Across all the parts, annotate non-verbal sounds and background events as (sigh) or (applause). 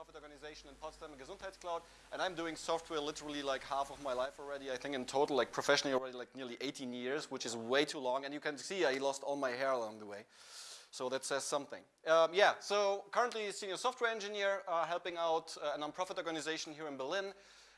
non-profit organization in Potsdam, Gesundheitscloud, and I'm doing software literally like half of my life already. I think in total, like professionally already like nearly 18 years, which is way too long. And you can see I lost all my hair along the way. So that says something. Um, yeah, so currently senior software engineer, uh, helping out uh, a non-profit organization here in Berlin.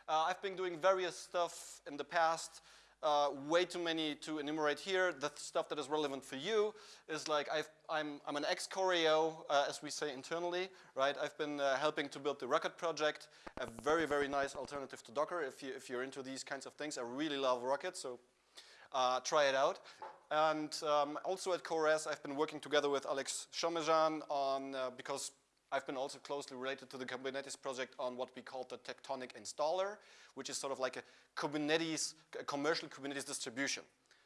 Uh, I've been doing various stuff in the past. Uh, way too many to enumerate here. The stuff that is relevant for you is like i am I'm an ex-Choreo, uh, as we say internally, right? I've been uh, helping to build the Rocket project, a very, very nice alternative to Docker if, you, if you're into these kinds of things. I really love Rocket, so uh, try it out. And um, also at CoreOS, I've been working together with Alex Somesan on, uh, because I've been also closely related to the Kubernetes project on what we call the Tectonic installer, which is sort of like a Kubernetes, a commercial Kubernetes distribution.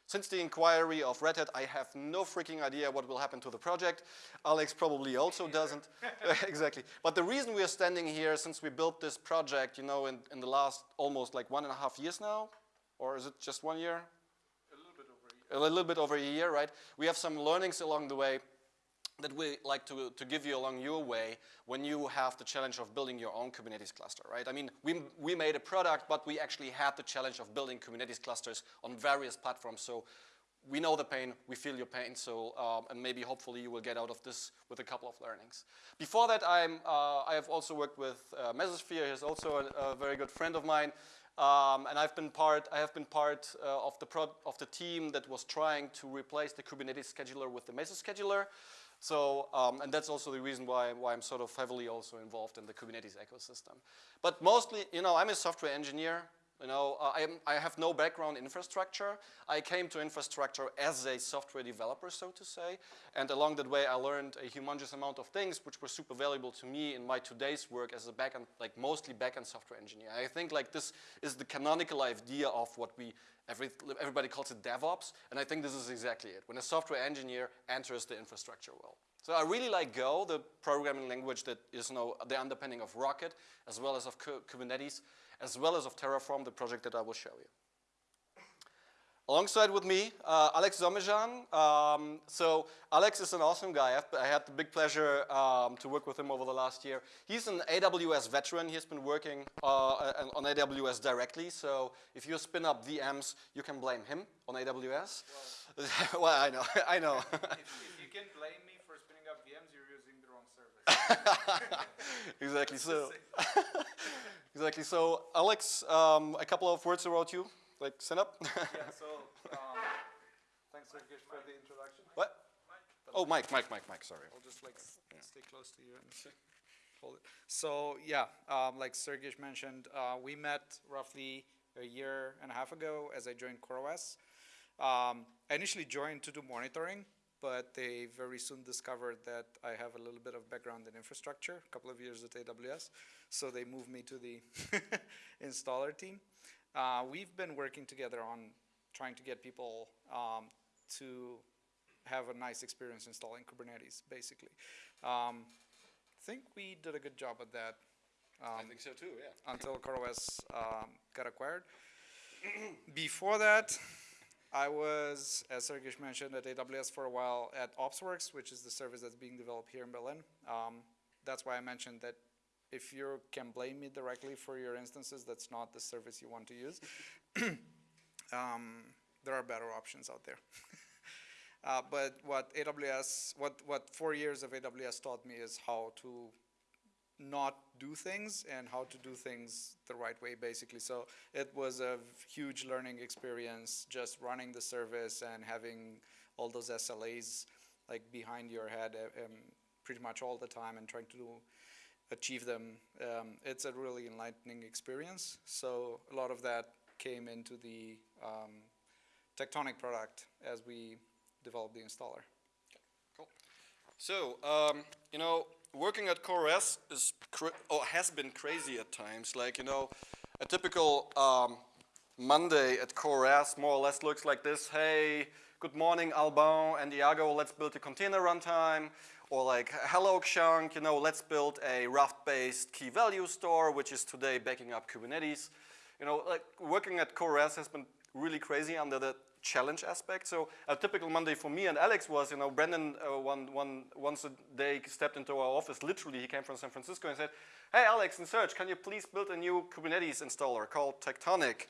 Since the inquiry of Red Hat, I have no freaking idea what will happen to the project. Alex probably also doesn't. (laughs) exactly. But the reason we are standing here, since we built this project, you know, in, in the last almost like one and a half years now, or is it just one year? A little bit over a year. A little bit over a year, right? We have some learnings along the way that we like to, to give you along your way when you have the challenge of building your own Kubernetes cluster, right? I mean, we, we made a product, but we actually had the challenge of building Kubernetes clusters on various platforms. So we know the pain, we feel your pain, so um, and maybe hopefully you will get out of this with a couple of learnings. Before that, I'm, uh, I have also worked with uh, Mesosphere. He's also a, a, very good friend of mine. Um, and I've been part, I have been part uh, of, the of the team that was trying to replace the Kubernetes scheduler with the Mesos scheduler. So, um, and that's also the reason why, why I'm sort of heavily also involved in the Kubernetes ecosystem. But mostly, you know, I'm a software engineer. You know, uh, I'm, I have no background in infrastructure. I came to infrastructure as a software developer, so to say. And along that way, I learned a humongous amount of things which were super valuable to me in my today's work as a backend, like mostly backend software engineer. I think like this is the canonical idea of what we Every, everybody calls it DevOps, and I think this is exactly it. When a software engineer enters the infrastructure world. So I really like Go, the programming language that is you know, the underpinning of Rocket, as well as of Kubernetes, as well as of Terraform, the project that I will show you. Alongside with me, uh, Alex Somesan. Um, so Alex is an awesome guy. I've, I had the big pleasure um, to work with him over the last year. He's an AWS veteran. He's been working uh, on AWS directly. So if you spin up VMs, you can blame him on AWS. Well, (laughs) well I know, (laughs) I know. if, if you can blame me for spinning up VMs, you're using the wrong service. (laughs) exactly. So, (laughs) exactly. So Alex, um, a couple of words about you like stand up? yeah, so (laughs) um, thanks Sergej for the introduction. What? Mike. Oh, Mike, Mike, Mike, Mike, sorry. I'll just like yeah. stay close to you and hold it. So yeah, um, like Sergej mentioned, uh, we met roughly a year and a half ago as I joined CoreOS. Um, I initially joined to do monitoring, but they very soon discovered that I have a little bit of background in infrastructure, a couple of years at AWS, so they moved me to the (laughs) installer team. Uh, we've been working together on trying to get people um, to have a nice experience installing Kubernetes, basically. Um, I think we did a good job at that. Um, I think so too, yeah. Until CoreOS um, got acquired. (clears throat) Before that, I was, as Sergej mentioned, at AWS for a while at OpsWorks, which is the service that's being developed here in Berlin. Um, that's why I mentioned that if you can blame me directly for your instances, that's not the service you want to use. (coughs) um, there are better options out there. (laughs) uh, but what AWS, what, what four years of AWS taught me is how to not do things and how to do things the right way, basically. So it was a huge learning experience just running the service and having all those SLAs like behind your head um, pretty much all the time and trying to do achieve them, um, it's a really enlightening experience. So a lot of that came into the um, Tectonic product as we developed the installer. Cool. So, um, you know, working at CoreOS is or has been crazy at times. Like, you know, a typical um, Monday at CoreOS more or less looks like this. Hey, good morning, Alban and Iago, let's build a container runtime. Or like, hello Xiang, you know, let's build a Raft-based key value store, which is today backing up Kubernetes. You know, like working at CoreOS has been really crazy under the challenge aspect. So a typical Monday for me and Alex was, you know, Brendan uh, one, one, once a day stepped into our office, literally he came from San Francisco and said, hey Alex in Serge, can you please build a new Kubernetes installer called Tectonic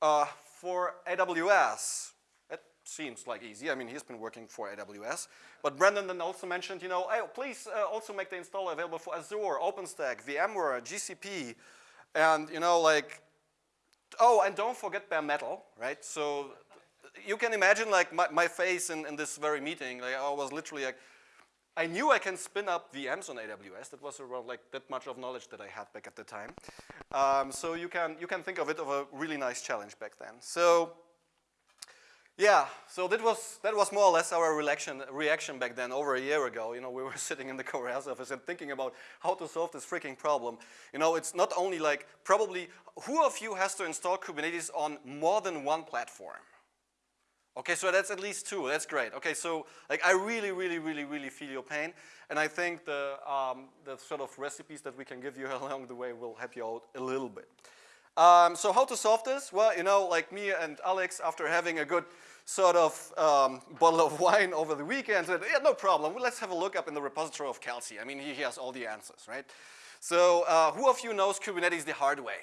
uh, for AWS? It seems like easy. I mean, he's been working for AWS. But Brendan then also mentioned, you know, hey, please uh, also make the installer available for Azure, OpenStack, VMware, GCP, and, you know, like, oh, and don't forget bare metal, right? So you can imagine, like, my, my face in, in this very meeting. Like, I was literally like, I knew I can spin up VMs on AWS. That was around like that much of knowledge that I had back at the time. Um, so you can, you can think of it of a really nice challenge back then. So yeah, so that was, that was more or less our reaction, reaction back then over a year ago. You know, we (laughs) were sitting in the CoreOS office and thinking about how to solve this freaking problem. You know, it's not only like probably, who of you has to install Kubernetes on more than one platform? Okay, so that's at least two, that's great. Okay, so like I really, really, really, really feel your pain. And I think the, um, the sort of recipes that we can give you (laughs) along the way will help you out a little bit. Um, so how to solve this? Well, you know, like me and Alex, after having a good sort of um, bottle of (laughs) wine over the weekend, said, yeah, no problem, let's have a look up in the repository of Kelsey. I mean, he, he has all the answers, right? So uh, who of you knows Kubernetes the hard way?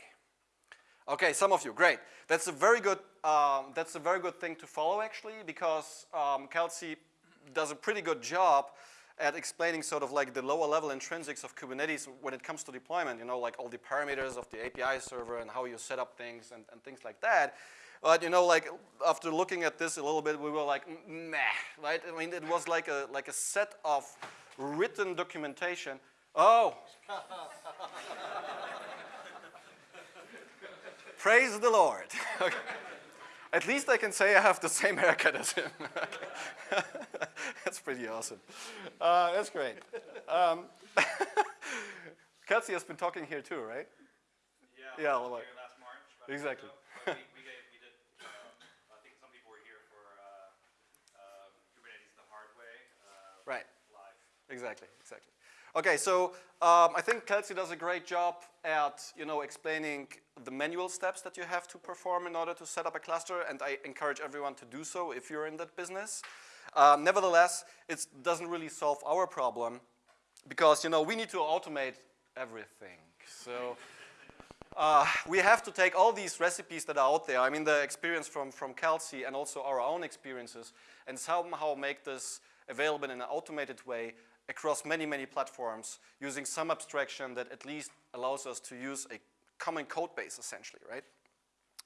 Okay, some of you, great. That's a very good, um, that's a very good thing to follow actually because um, Kelsey does a pretty good job at explaining sort of like the lower level intrinsics of Kubernetes when it comes to deployment, you know, like all the parameters of the API server and how you set up things and, and things like that. But you know, like after looking at this a little bit, we were like, meh, right? I mean, it was like a, like a set of written documentation. Oh. (laughs) Praise the Lord. (laughs) Okay. At least I can say I have the same (laughs) haircut as him. (laughs) that's pretty awesome. Uh, that's great. Um, (laughs) Kelsey has been talking here too, right? Yeah, Yeah, I was last March. about a year Exactly. ago, we, we, gave, we did, um, I think some people were here for uh, um, Kubernetes the hard way uh, Right. live. Exactly. Okay, so um, I think Kelsey does a great job at you know explaining the manual steps that you have to perform in order to set up a cluster, and I encourage everyone to do so if you're in that business. Um, nevertheless, it doesn't really solve our problem because you know we need to automate everything. So. Uh, we have to take all these recipes that are out there, I mean the experience from, from Kelsey and also our own experiences, and somehow make this available in an automated way across many, many platforms using some abstraction that at least allows us to use a common code base essentially, right?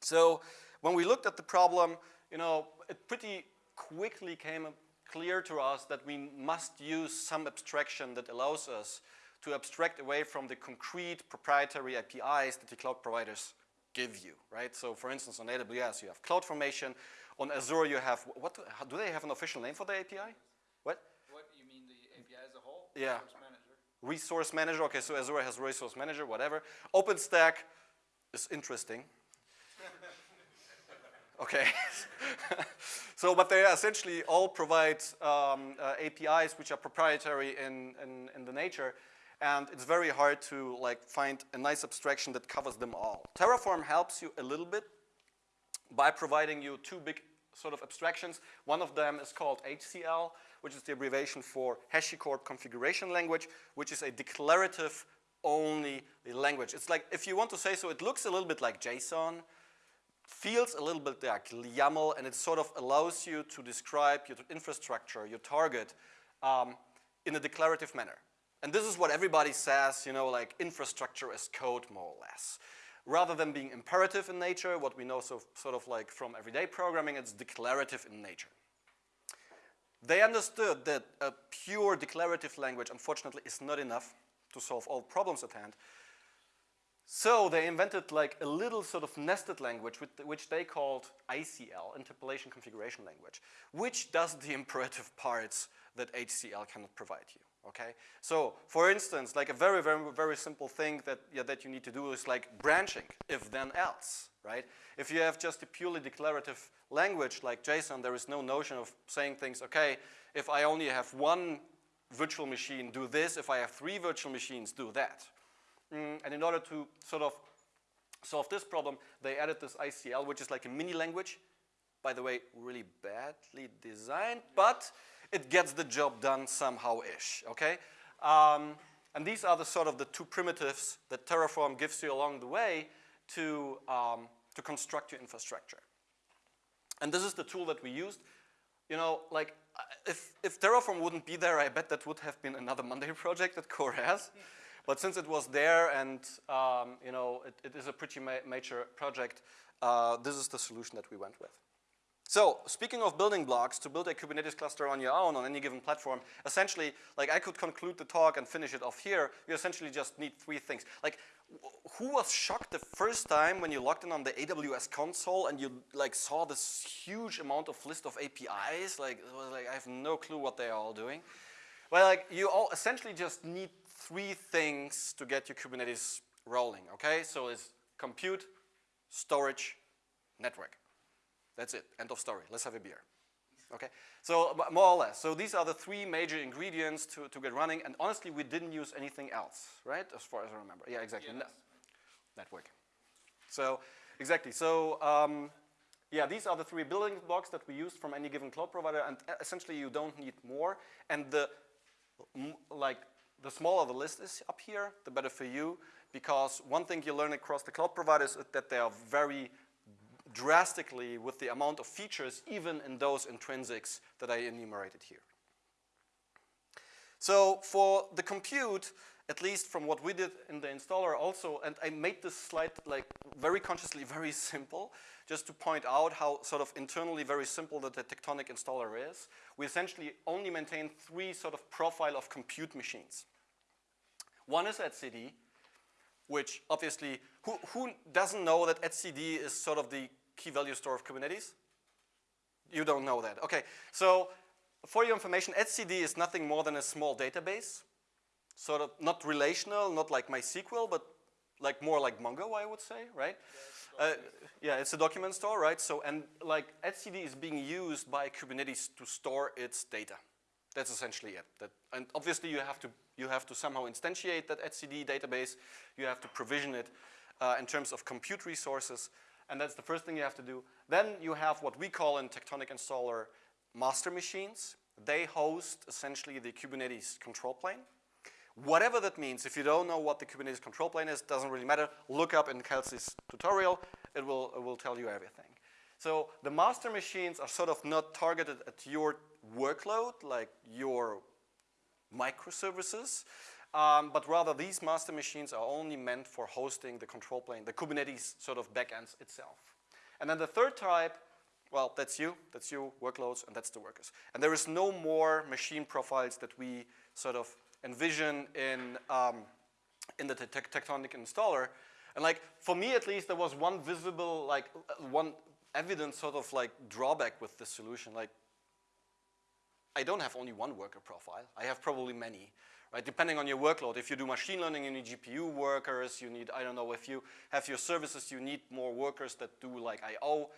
So when we looked at the problem, you know, it pretty quickly came clear to us that we must use some abstraction that allows us to abstract away from the concrete proprietary APIs that the cloud providers give you, right? So for instance, on AWS, you have CloudFormation. On Azure, you have, what, how- do they have an official name for the API? What? What, you mean the API as a whole? Yeah. Resource manager? Resource Manager, okay, so Azure has Resource Manager, whatever. OpenStack is interesting. (laughs) okay. (laughs) so, but they essentially all provide um, uh, APIs which are proprietary in, in, in the nature, and it's very hard to like find a nice abstraction that covers them all. Terraform helps you a little bit by providing you two big sort of abstractions. One of them is called HCL, which is the abbreviation for HashiCorp Configuration Language, which is a declarative only language. It's like, if you want to say so, it looks a little bit like JSON, feels a little bit like YAML, and it sort of allows you to describe your infrastructure, your target, um, in a declarative manner. And this is what everybody says, you know, like infrastructure as code, more or less. Rather than being imperative in nature, what we know so, sort of like from everyday programming, it's declarative in nature. They understood that a pure declarative language, unfortunately, is not enough to solve all problems at hand. So they invented like a little sort of nested language which they called ICL, Interpolation Configuration Language, which does the imperative parts that HCL cannot provide you. Okay, so for instance, like a very, very, very simple thing that yeah, that you need to do is like branching, if then else, right? If you have just a purely declarative language like JSON, there is no notion of saying things. Okay, if I only have one virtual machine, do this. If I have three virtual machines, do that. Mm, and in order to sort of solve this problem, they added this ICL, which is like a mini language. By the way, really badly designed, but it gets the job done somehow-ish, okay? Um, and these are the sort of the two primitives that Terraform gives you along the way to, um, to construct your infrastructure. And this is the tool that we used. You know, like, uh, if, if Terraform wouldn't be there, I bet that would have been another Monday (laughs) project that CoreOS. But since it was there and, um, you know, it, it is a pretty ma major project, uh, this is the solution that we went with. So speaking of building blocks, to build a Kubernetes cluster on your own on any given platform, essentially, like I could conclude the talk and finish it off here, you essentially just need three things. Like, who was shocked the first time when you logged in on the AWS console and you like saw this huge amount of list of APIs? Like, it was like I have no clue what they are all doing. Well, like you all essentially just need three things to get your Kubernetes rolling, okay? So it's compute, storage, network. That's it, end of story. Let's have a beer. Okay, so more or less. So these are the three major ingredients to, to get running. And honestly, we didn't use anything else, right? As far as I remember. Yeah, exactly. Yes. Network. So exactly. So um, yeah, these are the three building blocks that we used from any given cloud provider. And essentially, you don't need more. And the like the smaller the list is up here, the better for you. Because one thing you learn across the cloud providers is that they are very drastically with the amount of features, even in those intrinsics that I enumerated here. So for the compute, at least from what we did in the installer also, and I made this slide like very consciously (laughs) very simple, just to point out how sort of internally very simple that the Tectonic installer is. We essentially only maintain three sort of profile of compute machines. One is etcd, which obviously, who, who doesn't know that etcd is sort of the key value store of Kubernetes? You don't know that. Okay, so for your information, etcd is nothing more than a small database, sort of not relational, not like MySQL, but like more like Mongo, I would say, right? Yeah, it's, uh, yeah, it's a document store, right? So, and like etcd is being used by Kubernetes to store its data. That's essentially it. That, and obviously you have to you have to somehow instantiate that etcd database. You have to provision it uh, in terms of compute resources and that's the first thing you have to do. Then you have what we call in Tectonic Installer master machines. They host essentially the Kubernetes control plane. Whatever that means, if you don't know what the Kubernetes control plane is, doesn't really matter. Look up in Kelsey's tutorial, it will, it will tell you everything. So the master machines are sort of not targeted at your workload, like your microservices. Um, but rather these master machines are only meant for hosting the control plane, the Kubernetes sort of backends itself. And then the third type, well, that's you, that's you, workloads, and that's the workers. And there is no more machine profiles that we sort of envision in, um, in the te Tectonic installer. And like, for me at least, there was one visible, like, uh, one evident sort of like drawback with this solution. Like, I don't have only one worker profile. I have probably many right? Depending on your workload. If you do machine learning, you need GPU workers, you need, I don't know, if you have your services, you need more workers that do like I.O.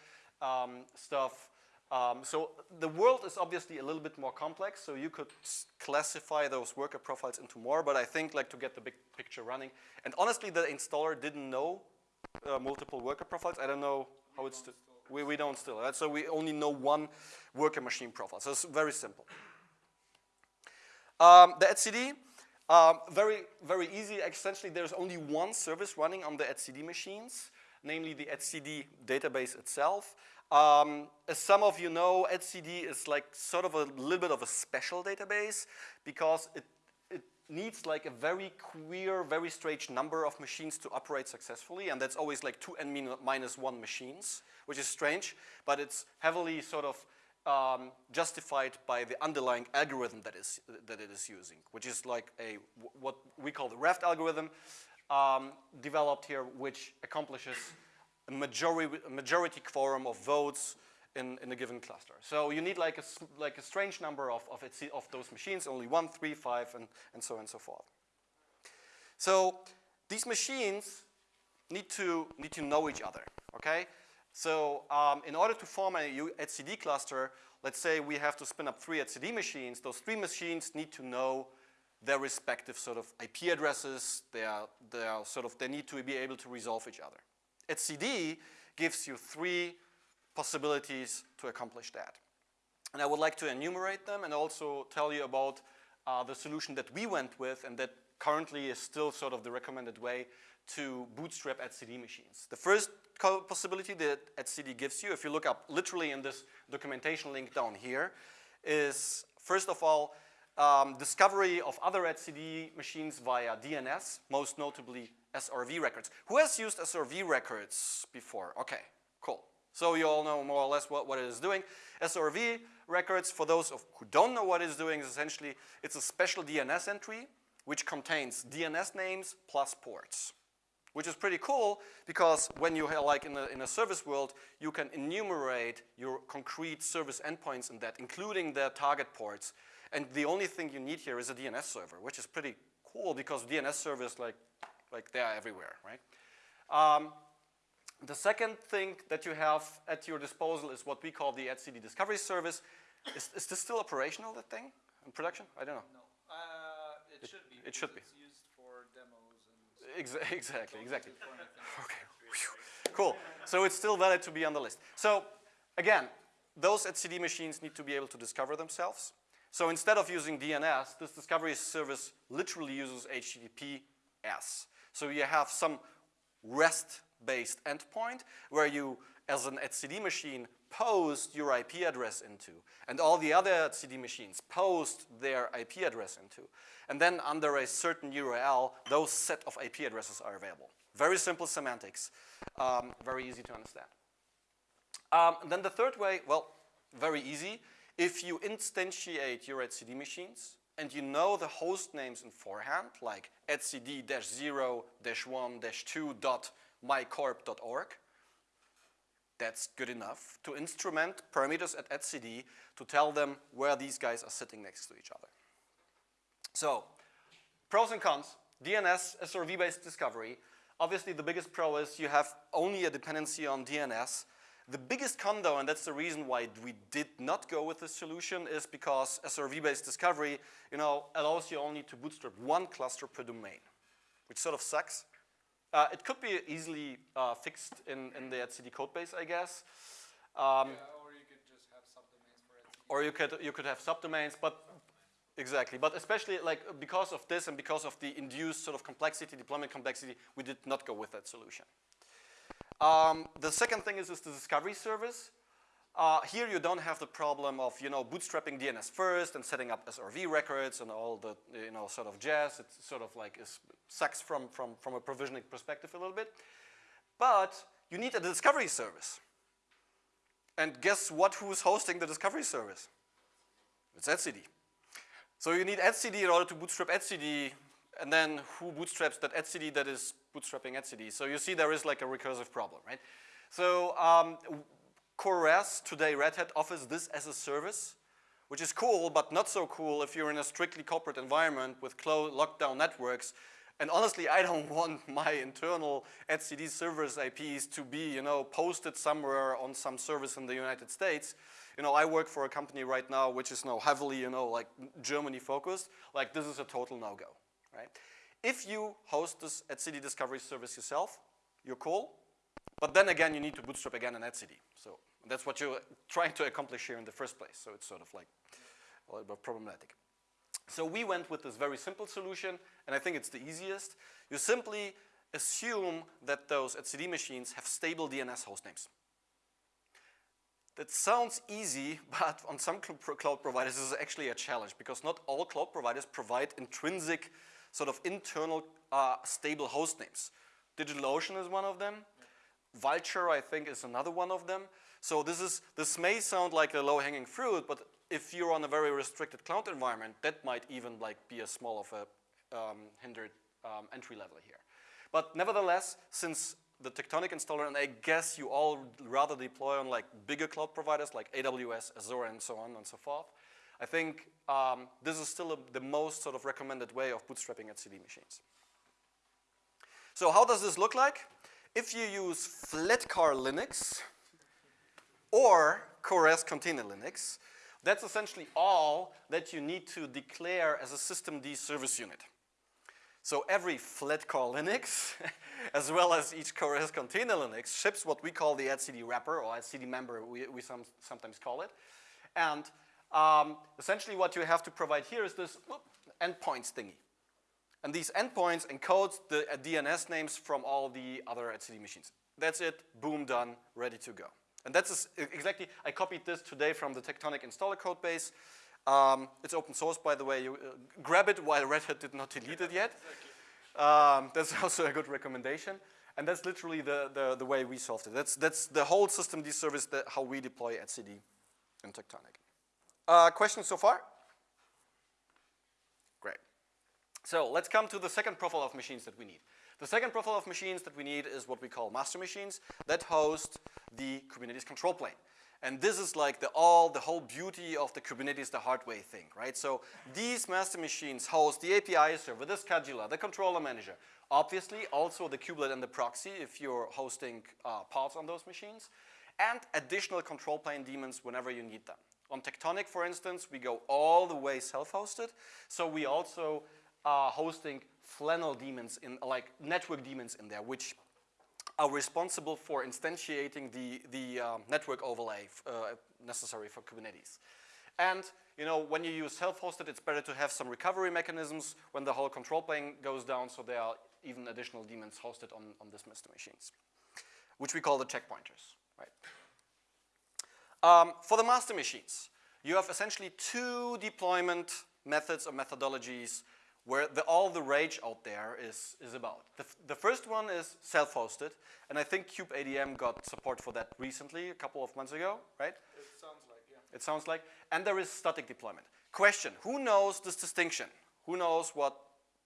Um, stuff. Um, so the world is obviously a little bit more complex, so you could classify those worker profiles into more, but I think like to get the big picture running. And honestly, the installer didn't know uh, multiple worker profiles. I don't know how it's, we, we don't still, right? So we only know one worker machine profile. So it's very simple. Um, the etcd, um, very, very easy. Essentially, there's only one service running on the etcd machines, namely the etcd database itself. Um, as some of you know, etcd is like sort of a little bit of a special database because it, it needs like a very queer, very strange number of machines to operate successfully, and that's always like two n minus one machines, which is strange, but it's heavily sort of um, justified by the underlying algorithm that, is, that it is using, which is like a, what we call the Raft algorithm, um, developed here, which accomplishes a majority, majority quorum of votes in, in a given cluster. So you need like a, like a strange number of, of, of those machines, only one, three, five, and, and so on and so forth. So these machines need to, need to know each other, okay? So um, in order to form a etcd cluster, let's say we have to spin up three etcd machines. Those three machines need to know their respective sort of IP addresses. They are, they are sort of, they need to be able to resolve each other. etcd gives you three possibilities to accomplish that. And I would like to enumerate them and also tell you about uh, the solution that we went with and that currently is still sort of the recommended way to bootstrap etcd machines. The first possibility that etcd gives you, if you look up literally in this documentation link down here, is first of all, um, discovery of other etcd machines via DNS, most notably SRV records. Who has used SRV records before? Okay, cool. So you all know more or less what, what it is doing. SRV records, for those of, who don't know what it's doing, is essentially, it's a special DNS entry which contains DNS names plus ports which is pretty cool because when you have like in a, in a service world, you can enumerate your concrete service endpoints in that, including their target ports. And the only thing you need here is a DNS server, which is pretty cool because DNS servers like, like they are everywhere, right? Um, the second thing that you have at your disposal is what we call the etcd discovery service. Is, is this still operational, that thing, in production? I don't know. No, uh, it, It- should be. it should be. It's used for demos and. Exa (laughs) exactly, exactly. Okay, cool. So it's still valid to be on the list. So again, those etcd machines need to be able to discover themselves. So instead of using DNS, this discovery service literally uses HTTPS. So you have some REST-based endpoint where you, as an etcd machine, post your IP address into, and all the other CD machines post their IP address into. And then under a certain URL, those set of IP addresses are available. Very simple semantics, um, very easy to understand. Um, then the third way, well, very easy. If you instantiate your etcd machines and you know the host names in forehand, like etcd-0-1-2.mycorp.org, that's good enough to instrument parameters at etcd to tell them where these guys are sitting next to each other. So, pros and cons, DNS, SRV-based discovery. Obviously, the biggest pro is you have only a dependency on DNS. The biggest con though, and that's the reason why we did not go with this solution, is because SRV-based discovery, you know, allows you only to bootstrap one cluster per domain, which sort of sucks. Uh, it could be easily uh, fixed in, in the etcd codebase, I guess. Um, Yeah, or you could just have subdomains for it. or you could you could have subdomains, but exactly. But especially like because of this and because of the induced sort of complexity, deployment complexity, we did not go with that solution. Um, the second thing is, is the discovery service. Uh, here you don't have the problem of you know bootstrapping DNS first and setting up SRV records and all the you know sort of jazz. It's sort of like sucks from from from a provisioning perspective a little bit. But you need a discovery service. And guess what? Who's hosting the discovery service? It's etcd. So you need etcd in order to bootstrap etcd, and then who bootstraps that etcd that is bootstrapping etcd? So you see there is like a recursive problem, right? So um, CoreOS, today Red Hat, offers this as a service, which is cool, but not so cool if you're in a strictly corporate environment with closed lockdown networks. And honestly, I don't (laughs) want my internal etcd servers IPs to be, you know, posted somewhere on some service in the United States. You know, I work for a company right now which is now heavily, you know, like Germany focused. Like this is a total no-go, right? If you host this etcd discovery service yourself, you're cool. But then again, you need to bootstrap again an etcd. So that's what you're trying to accomplish here in the first place. So it's sort of like a little bit problematic. So we went with this very simple solution, and I think it's the easiest. You simply assume that those etcd machines have stable DNS hostnames. That sounds easy, (laughs) but on some cl cloud providers this is actually a challenge because not all cloud providers provide intrinsic sort of internal uh, stable host names. DigitalOcean is one of them. Vultr, I think, is another one of them. So this is this may sound like a low-hanging fruit, but if you're on a very restricted cloud environment, that might even like be a small of a um, hindered um, entry level here. But nevertheless, since the Tectonic installer, and I guess you all rather deploy on like bigger cloud providers like AWS, Azure, and so on and so forth, I think um, this is still a, the most sort of recommended way of bootstrapping etcd machines. So how does this look like? If you use Flatcar Linux or CoreOS Container Linux, that's essentially all that you need to declare as a systemd service unit. So every Flatcar Linux, (laughs) as well as each CoreOS container Linux, ships what we call the etcd wrapper or etcd member, we, we some, sometimes call it. And um, essentially what you have to provide here is this whoop, endpoints thingy. And these endpoints encode the uh, DNS names from all the other etcd machines. That's it, boom, done, ready to go. And that's exactly, I copied this today from the Tectonic installer code base. Um, it's open source, by the way. You uh, grab it while Red Hat did not delete it yet. (laughs) Um, that's (laughs) also a good recommendation. And that's literally the, the, the, way we solved it. That's, that's the whole systemd service that how we deploy etcd in Tectonic. Uh, questions so far? Great. So let's come to the second profile of machines that we need. The second profile of machines that we need is what we call master machines that host the Kubernetes control plane. And this is like the all, the whole beauty of the Kubernetes, the hard way thing, right? So these master machines host the API server, the scheduler, the controller manager, obviously also the kubelet and the proxy if you're hosting uh, pods on those machines, and additional control plane daemons whenever you need them. On Tectonic, for instance, we go all the way self-hosted, so we also are hosting flannel daemons in, like network daemons in there, which are responsible for instantiating the, the um, network overlay uh, necessary for Kubernetes. And you know, when you use self-hosted, it's better to have some recovery mechanisms when the whole control plane goes down, so there are even additional daemons hosted on, on this master machines, which we call the checkpointers, right? Um, for the master machines, you have essentially two deployment methods or methodologies where the, all the rage out there is, is about. The, the first one is self-hosted, and I think kubeadm got support for that recently, a couple of months ago, right? It sounds like, yeah. It sounds like. And there is static deployment. Question, who knows this distinction? Who knows what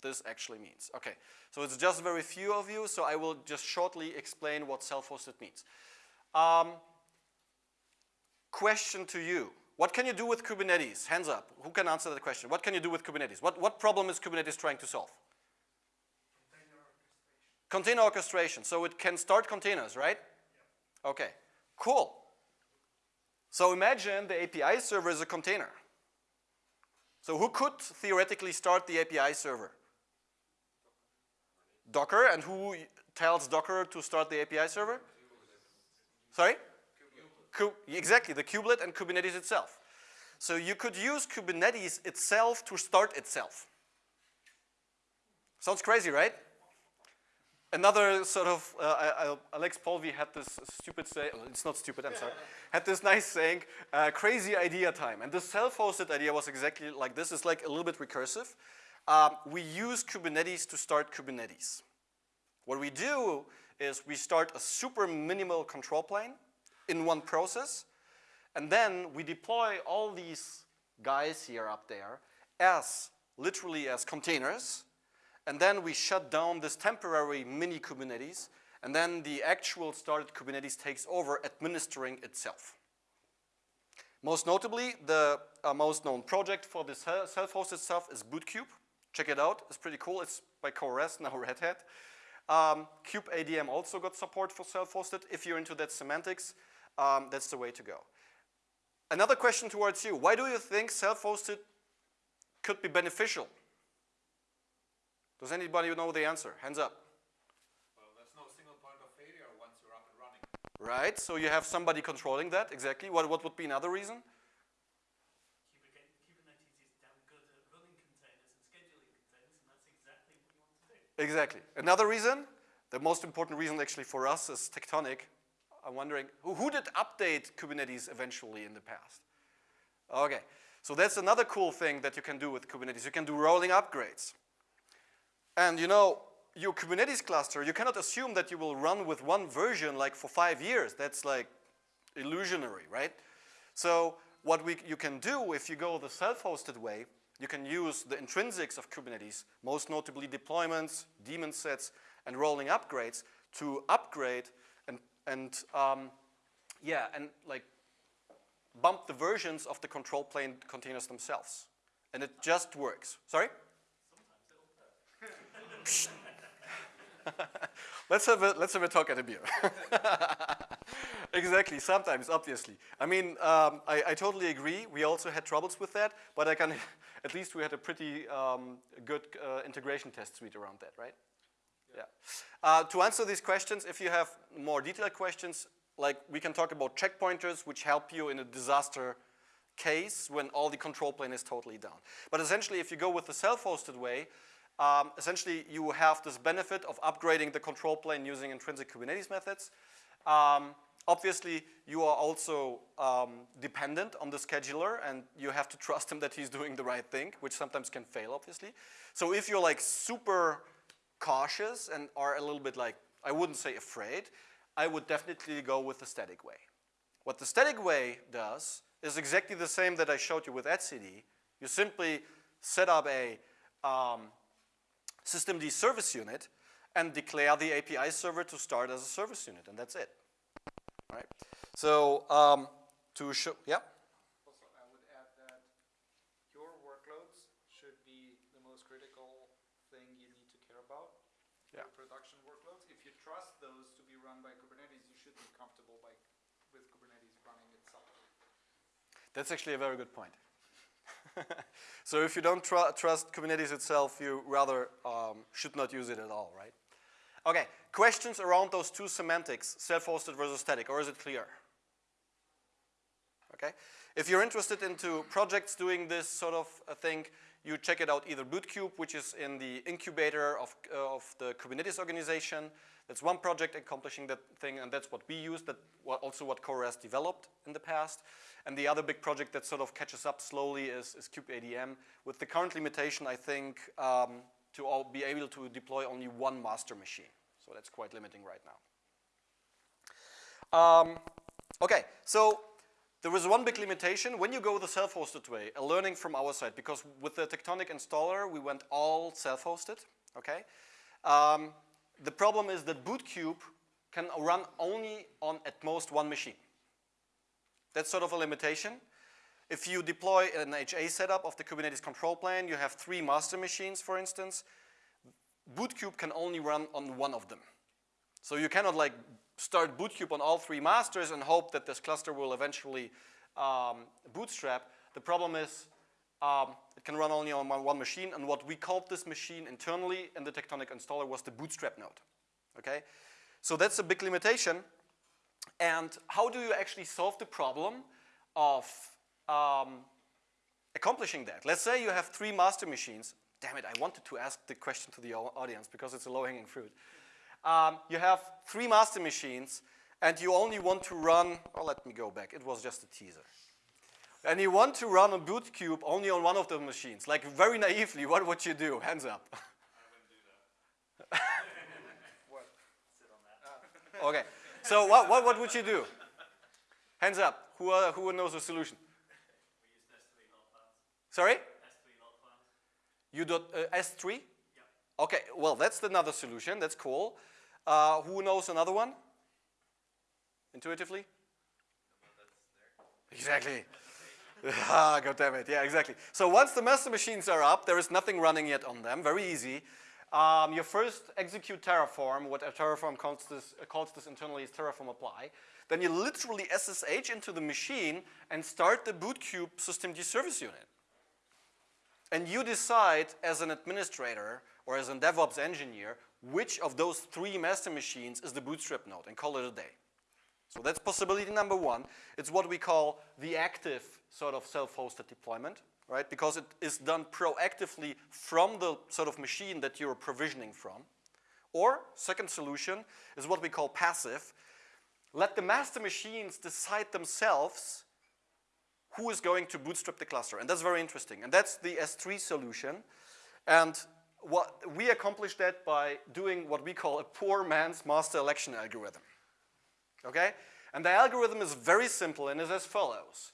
this actually means? Okay, so it's just very few of you, so I will just shortly explain what self-hosted means. Um, question to you. What can you do with Kubernetes? Hands up. Who can answer that question? What can you do with Kubernetes? What, what problem is Kubernetes trying to solve? Container orchestration. Container orchestration. So it can start containers, right? Yeah. Okay, cool. So imagine the API server is a container. So who could theoretically start the API server? Docker, and who tells Docker to start the API server? Sorry? Exactly, the kubelet and Kubernetes itself. So you could use Kubernetes itself to start itself. Sounds crazy, right? Another sort of, uh, Alex Polvi had this stupid say, oh, it's not stupid, I'm sorry, (laughs) had this nice saying, uh, crazy idea time. And the self-hosted idea was exactly like this, it's like a little bit recursive. Um, we use Kubernetes to start Kubernetes. What we do is we start a super minimal control plane in one process. And then we deploy all these guys here up there as literally as containers. And then we shut down this temporary mini Kubernetes. And then the actual started Kubernetes takes over administering itself. Most notably, the uh, most known project for this self-hosted stuff is Bootkube. Check it out, it's pretty cool. It's by CoreOS, now (laughs) Red Hat. Um, also got support for self-hosted. If you're into that semantics, um, that's the way to go. Another question towards you. Why do you think self-hosted could be beneficial? Does anybody know the answer? Hands up. Well, there's no single point of failure once you're up and running. Right, so you have somebody controlling that, exactly. What, what would be another reason? Kubernetes is damn good at running containers and scheduling containers, and that's exactly what you want to do. Exactly. Another reason, the most important reason actually for us is Tectonic, I'm wondering, who, who did update Kubernetes eventually in the past? Okay, so that's another cool thing that you can do with Kubernetes. You can do rolling upgrades. And you know, your Kubernetes cluster, you cannot assume that you will run with one version like for five years. That's like illusionary, right? So what we, you can do if you go the self-hosted way, you can use the intrinsics of Kubernetes, most notably deployments, daemon sets, and rolling upgrades to upgrade and um, yeah, and like bump the versions of the control plane containers themselves. And it just works. Sorry? (laughs) let's have a let's have a talk at a beer. (laughs) exactly. Sometimes, obviously. I mean, um, I, I totally agree. We also had troubles with that, but I can (laughs) at least we had a pretty um, good uh, integration test suite around that, right? Yeah. Uh, to answer these questions, if you have more detailed questions, like we can talk about checkpointers, which help you in a disaster case when all the control plane is totally down. But essentially, if you go with the self-hosted way, um, essentially you have this benefit of upgrading the control plane using intrinsic Kubernetes methods. Um, obviously, you are also um, dependent on the scheduler and you have to (laughs) trust him that he's doing the right thing, which sometimes can fail, obviously. So if you're like super cautious and are a little bit like, I wouldn't say afraid, I would definitely go with the static way. What the static way does is exactly the same that I showed you with etcd. You simply set up a um, systemd service unit and declare the API server to start as a service unit, and that's it. Right? So um, to show, yeah. Also, I would add that your workloads should be the most critical thing you need to care about. Yeah. Your production workloads. If you trust those to be run by Kubernetes, you should be comfortable by, with Kubernetes running itself. That's actually a very good point. (laughs) so if you don't tr trust Kubernetes itself, you rather um, should not use it at all, right? Okay, questions around those two semantics, self-hosted versus static, or is it clear? Okay, if you're interested into projects doing this sort of thing, you check it out either Bootkube, which is in the incubator of, uh, of the Kubernetes organization. That's one project accomplishing that thing, and that's what we use, that also what CoreOS developed in the past. And the other big project that sort of catches up slowly is, is kubeadm. With the current limitation, I think, um, to all be able to deploy only one master machine. So that's quite limiting right now. Um, okay, so there is one big limitation. When you go the self-hosted way, a learning from our side, because with the Tectonic installer, we went all self-hosted, okay? Um, the problem is that Bootkube can run only on at most one machine. That's sort of a limitation. If you deploy an HA setup of the Kubernetes control plane, you have three master machines, for instance. Bootkube can only run on one of them. So you cannot like start Bootkube on all three masters and hope that this cluster will eventually um, bootstrap. The problem is um, it can run only on one machine, and what we called this machine internally in the Tectonic installer was the bootstrap node, okay? So that's a big limitation. And how do you actually solve the problem of um, accomplishing that? Let's say you have three master machines. Damn it, I wanted to ask the question to the audience because it's a low-hanging fruit. Um, you have three master machines, and you only want to run, oh, let me go back. It was just a teaser. And you want to run a Bootkube only on one of the machines. Like very naively, what would you do? Hands up. I wouldn't do that. What? Sit on that. okay. So what, what, what would you do? Hands up. Who, uh, who knows the solution? We use S3 not files. Sorry? S3 not. You dot uh, S3? Yeah. Okay, well, that's another solution. That's cool. Uh, who knows another one? Intuitively? Exactly. (laughs) ah, God damn it. Yeah, exactly. So once the master machines are up, there is nothing running yet on them. Very easy. Um, you first execute Terraform. What Terraform calls this, uh, calls this internally is Terraform apply. Then you literally SSH into the machine and start the Bootkube systemd service unit. And you decide as an administrator or as a DevOps engineer which of those three master machines is the bootstrap node and call it a day. So that's possibility number one. It's what we call the active sort of self-hosted deployment, right? Because it is done proactively from the sort of machine that you're provisioning from. Or second solution is what we call passive. Let the master machines decide themselves who is going to bootstrap the cluster. And that's very interesting. And that's the S3 solution. And what we accomplished that by doing what we call a poor man's master election algorithm. Okay? And the algorithm is very simple and is as follows.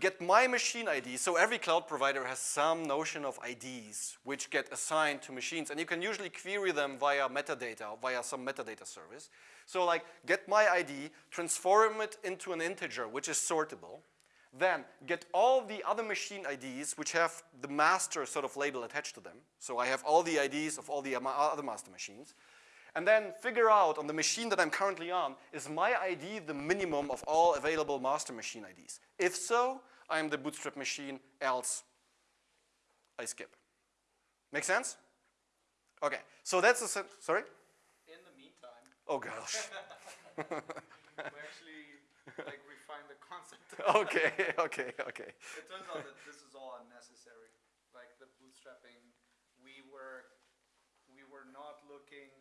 Get my machine ID, so every cloud provider has some notion of IDs which get assigned to machines and you can usually query them via metadata, via some metadata service. So like get my ID, transform it into an integer which is sortable, then get all the other machine IDs which have the master sort of label attached to them. So I have all the IDs of all the other master machines. And then figure out on the machine that I'm currently on, is my ID the minimum of all available master machine IDs? If so, I'm the bootstrap machine, else I skip. Make sense? Okay, so that's a, sorry? In the meantime, Oh gosh. (laughs) (laughs) we actually like refined the concept. okay, (laughs) okay, okay. It turns out that this is all unnecessary. Like the bootstrapping, we were we were not looking,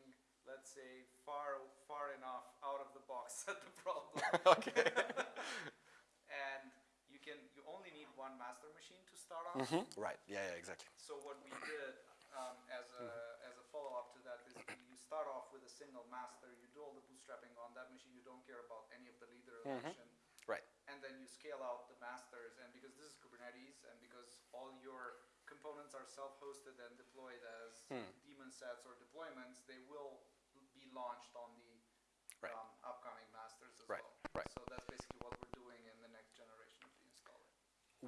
let's say, far far enough out of the box (laughs) at the problem. (laughs) okay. (laughs) and you can you only need one master machine to start off. Mhm, Right, yeah, yeah, exactly. So what we did um, as a as a follow up to that is you start off with a single master. You do all the bootstrapping on that machine. You don't care about any of the leader election. Right. And then you scale out the masters. And because this is Kubernetes, and because all your components are self-hosted and deployed as daemon sets or deployments, they will launched on the Right. um, upcoming masters as Right, well. right. So that's basically what we're doing in the next generation of the installer.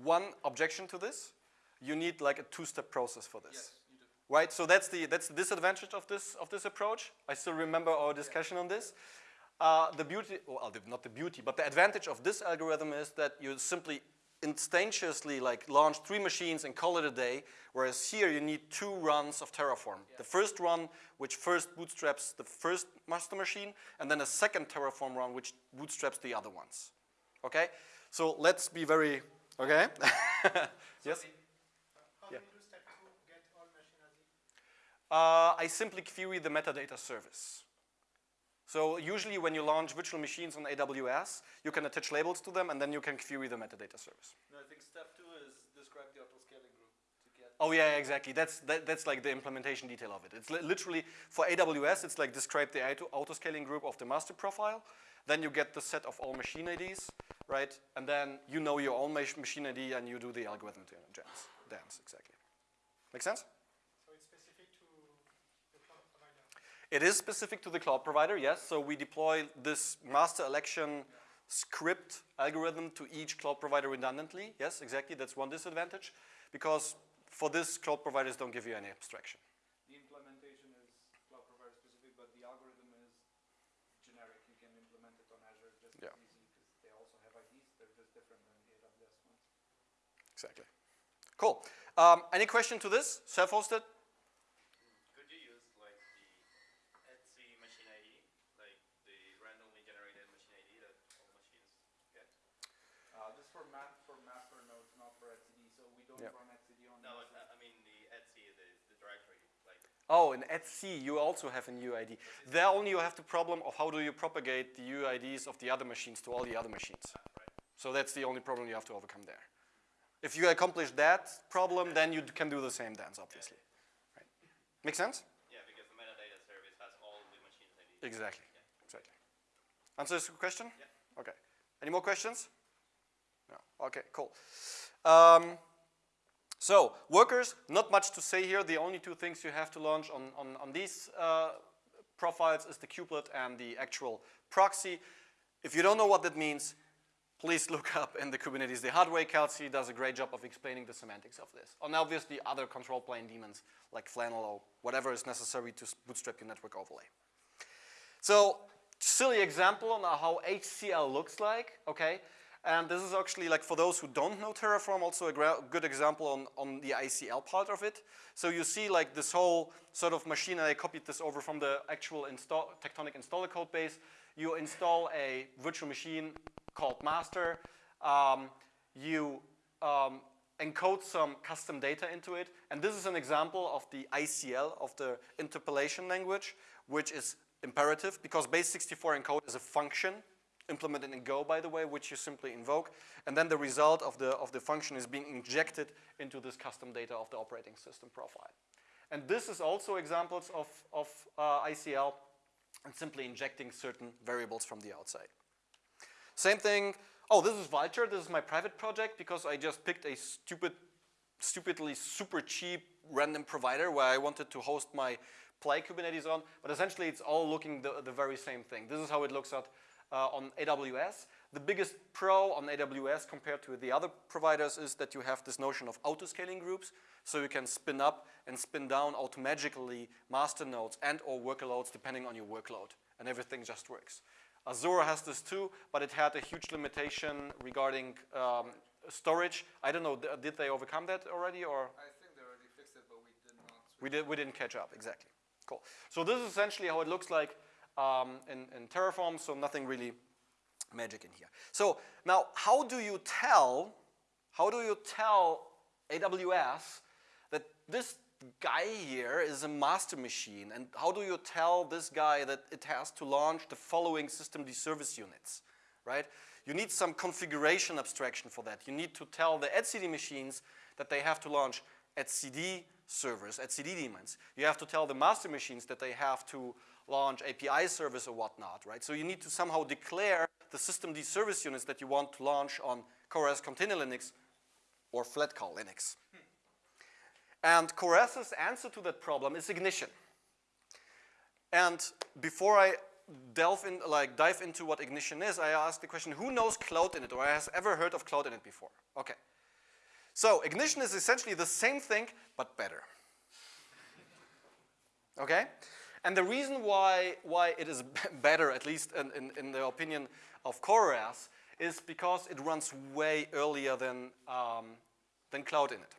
One objection to this, you need like a two-step process for this. Yes, you do. Right, so that's the, that's the disadvantage of this, of this approach. I still remember our discussion on this. Uh, the beauty, well, the, not the beauty, but the advantage of this algorithm is that you simply instantaneously like launch three machines and call it a day, whereas here you need two runs of Terraform. The first run, which first bootstraps the first master machine, and then a second Terraform run, which bootstraps the other ones. Okay, so let's be very, okay? (laughs) yes? How Yeah. do you do step two, get all machine Uh, I simply query the metadata service. So usually when you launch virtual machines on AWS, you can attach labels to them and then you can query the metadata service. No, I think step two is describe the auto-scaling group to get. Oh yeah, exactly. That's, that, that's like the implementation detail of it. It's li- literally, for AWS, it's like describe the auto- auto-scaling group of the master profile. Then you get the set of all machine IDs, right? And then you know your own machine ID and you do the algorithm to dance. Dance, exactly. Make sense? So it's specific to the cloud provider. It is specific to the cloud provider, yes. So we deploy this master election script algorithm to each cloud provider redundantly. Yes, exactly. That's one disadvantage because for this, cloud providers don't give you any abstraction. The implementation is cloud provider specific, but the algorithm is generic. You can implement it on Azure just Yeah. as easy because they also have IDs. They're just different than the AWS ones. Exactly. Cool. Um, any question to this? Self-hosted? Could you use like the Etsy machine ID, like the randomly generated machine ID that all machines get? Uh, this for ma- for master nodes, not for etcd. So we don't Yeah. run etcd on No, master. I I mean the Etsy, the, the directory, like and at Etsy, you also have an UID. There only you have the problem of how do you propagate the UIDs of the other machines to all the other machines. So that's the only problem you have to overcome there. If you accomplish that problem, then you can do the same dance, obviously. Right. Make sense? yeah, because the metadata service has all the machines ID. Exactly. Exactly. Answers your question? Yeah. Okay. Any more questions? No. Okay, cool. Um, so, workers, not much to say here. The only two things you have to launch on, on, on these uh, profiles is the kubelet and the actual proxy. If you don't know what that means, please (laughs) look up in the Kubernetes the hard way. Kelsey does a great job of explaining the semantics of this. And obviously other control plane daemons like Flannel or whatever is necessary to bootstrap your network overlay. So, silly example on how HCL looks like, okay? And this is actually like for those who don't know Terraform, also a good example on, on the ICL part of it. So you see like this whole sort of machine, and I copied this over from the actual install, Tectonic installer code base. You install a virtual machine called master. Um, you um, encode some custom data into it. And this is an example of the ICL, of the interpolation language, which is imperative because base64 encode is a function implemented in Go, by the way, which you simply invoke. And then the result of the, of the function is being injected into this custom data of the operating system profile. And this is also examples of, of uh, ICL and simply injecting certain variables from the outside. Same thing, oh, this is Vultr. This is my private project because I just picked a stupid, stupidly super cheap random provider where I wanted to host my Play Kubernetes on. But essentially, it's all looking the, the very same thing. This is how it looks at, uh, on AWS. the biggest pro on AWS compared to the other providers is that you have this notion of auto-scaling groups. So you can spin up and spin down automatically master nodes and or workloads depending on your workload. And everything just works. Azure has this too, but it had a huge limitation regarding um, storage. I don't know, th- did they overcome that already or? I think they already fixed it, but we did not. We, did, we didn't catch up, exactly. Cool. So this is essentially how it looks like um, in, in Terraform, so nothing really magic in here. So now, how do you tell, how do you tell AWS that this guy here is a master machine, and how do you tell this guy that it has to launch the following systemd service units, right? You need some configuration abstraction for that. You need to tell the etcd machines that they have to launch etcd servers, etcd daemons. You have to tell the master machines that they have to launch API service or whatnot, right? So you need to somehow declare the system systemd service units that you want to launch on CoreOS Container Linux or Flatcar Linux. And CoreOS's answer to that problem is ignition. And before I delve in, like dive into what ignition is, I ask the question, who knows Cloud Init or has ever heard of Cloud Init before? Okay. So ignition is essentially the same thing, but better. okay? And the reason why, why it is (laughs) better, at least in, in, in the opinion of CoreOS, is because it runs way earlier than, um, than Cloud Init.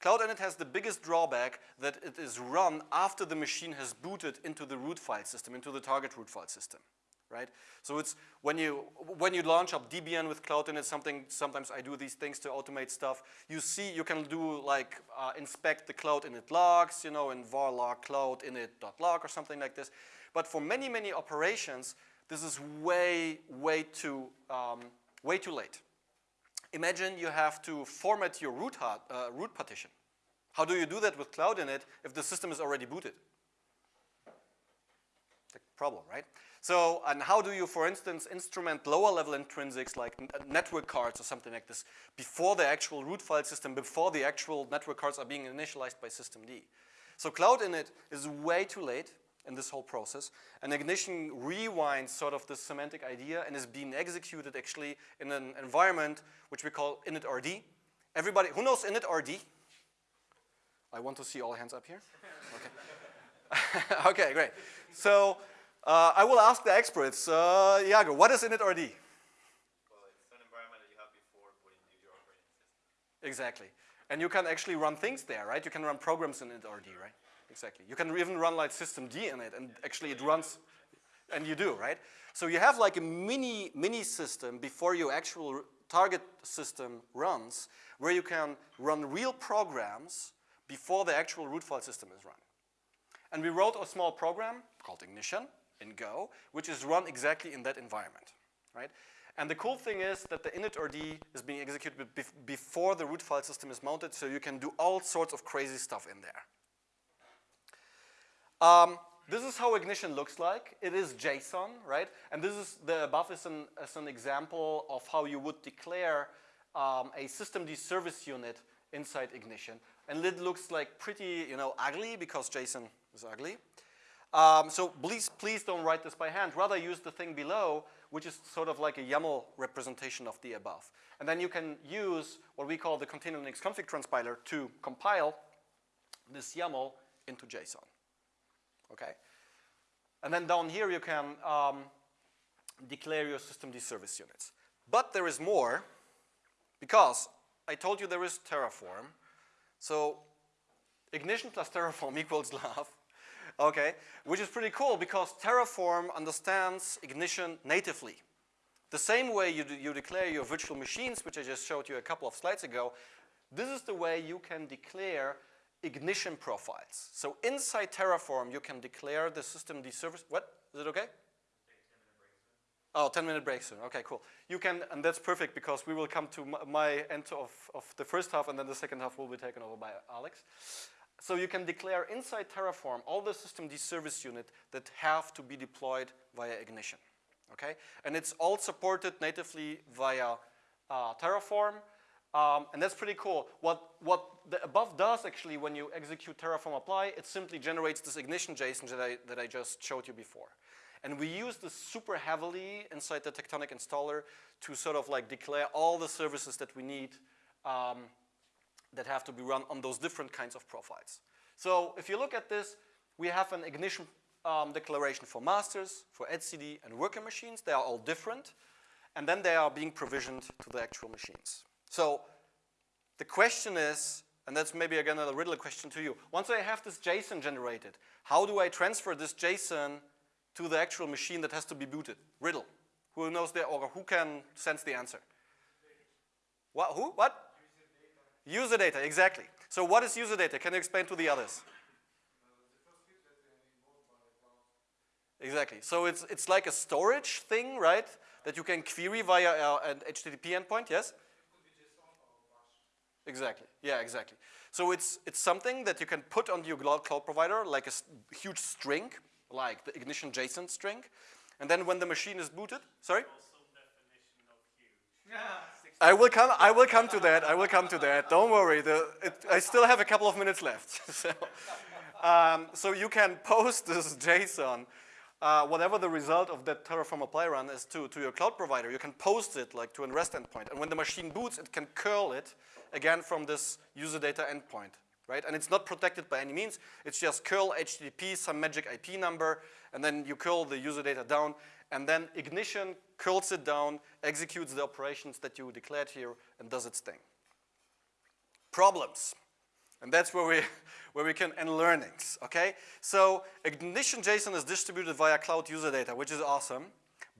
Cloud Init has the biggest drawback that it is run after the machine has booted into the root file system, into the target root file system, right? So it's when you, when you launch up Debian with Cloud Init, something, sometimes I do these things to automate stuff. You see, you can do like uh, inspect the Cloud Init logs, you know, in var log cloud init.log or something like this. But for many, many operations, this is way, way too, um, way too late. Imagine you have to format your root, uh, root partition. How do you do that with Cloud Init if the system is already booted? The problem, right? So, and how do you, for instance, instrument lower level intrinsics like uh, network cards or something like this before the actual root file system, before the actual network cards are being initialized by systemd? So Cloud Init is way too late in this whole process. And Ignition rewinds sort of this semantic idea and is being executed actually in an environment which we call initrd. Everybody, who knows initrd? I want to see all hands up here. (laughs) Okay, (laughs) okay great. So uh, I will ask the experts. Uh, Iago, what is initrd? Well, it's an environment that you have before putting your operating system. Exactly. And you can actually run things there, right? You can run programs in initrd, right? Exactly. You can even run like systemd in it, and actually it runs, and you do, right? So you have like a mini, mini system before your actual target system runs, where you can run real programs before the actual root file system is run. And we wrote a small program called Ignition in Go, which is run exactly in that environment, right? And the cool thing is that the initrd is being executed bef before the root file system is mounted, so you can do all sorts of crazy stuff in there. Um, this is how ignition looks like. It is JSON, right? And this is the above is an, is an example of how you would declare um, a systemd service unit inside ignition. And it looks like pretty, you know, ugly because JSON is ugly. Um, so please, please don't write this by hand. Rather use the thing below, which is sort of like a YAML representation of the above. And then you can use what we call the container Linux config transpiler to compile this YAML into JSON okay? And then down here you can um, declare your systemd service units. But there is more because I told you there is Terraform. So ignition plus Terraform (laughs) equals love, okay? Which is pretty cool because Terraform understands ignition natively. The same way you, you declare your virtual machines, which I just showed you a couple of slides ago, this is the way you can declare ignition profiles. So inside Terraform, you can declare the system the service. What? Is it okay? Oh, 10 minute break soon. Okay, cool. You can, and that's perfect because we will come to my end of, of the first half and then the second half will be taken over by Alex. So you can declare inside Terraform all the systemd service unit that have to be deployed via Ignition. Okay? And it's all supported natively via uh, Terraform. Um, and that's pretty cool. What, what the above does actually when you execute Terraform apply, it simply generates this ignition JSON that I, that I just showed you before. And we use this super heavily inside the Tectonic installer to sort of like declare all the services that we need um, that have to be run on those different kinds of profiles. So if you look at this, we have an ignition um, declaration for masters, for etcd, and worker machines. They are all different. And then they are being provisioned to the actual machines. So the question is, and that's maybe again a riddle question to you. Once I have this JSON generated, how do I transfer this JSON to the actual machine that has to be booted? Riddle. Who knows the, or who can sense the answer? What, who, what? User data, exactly. So what is user data? Can you explain to the others? Exactly. So it's, it's like a storage thing, right? That you can query via uh, an HTTP endpoint, yes? Exactly. Yeah, exactly. So it's, it's something that you can put on your cloud cloud provider like a s- huge string, like the ignition JSON string. And then when the machine is booted, sorry? Some definition of huge. (laughs) I will come. I will come to that. I will come to that. Don't worry. The, it, I still have a couple of minutes left. (laughs) so, um, so you can (laughs) post this JSON, uh, whatever the result of that Terraform apply run is to, to your cloud provider. You can post it like to an REST endpoint, and when the machine boots, it can curl it again from this user data endpoint, right? And it's not protected by any means. It's just curl HTTP, some magic IP number, and then you curl the user data down, and then Ignition curls it down, executes the operations that you declared here, and does its thing. Problems. And that's where we, (laughs) where we can, and learnings, okay? So Ignition JSON is distributed via cloud user data, which is awesome,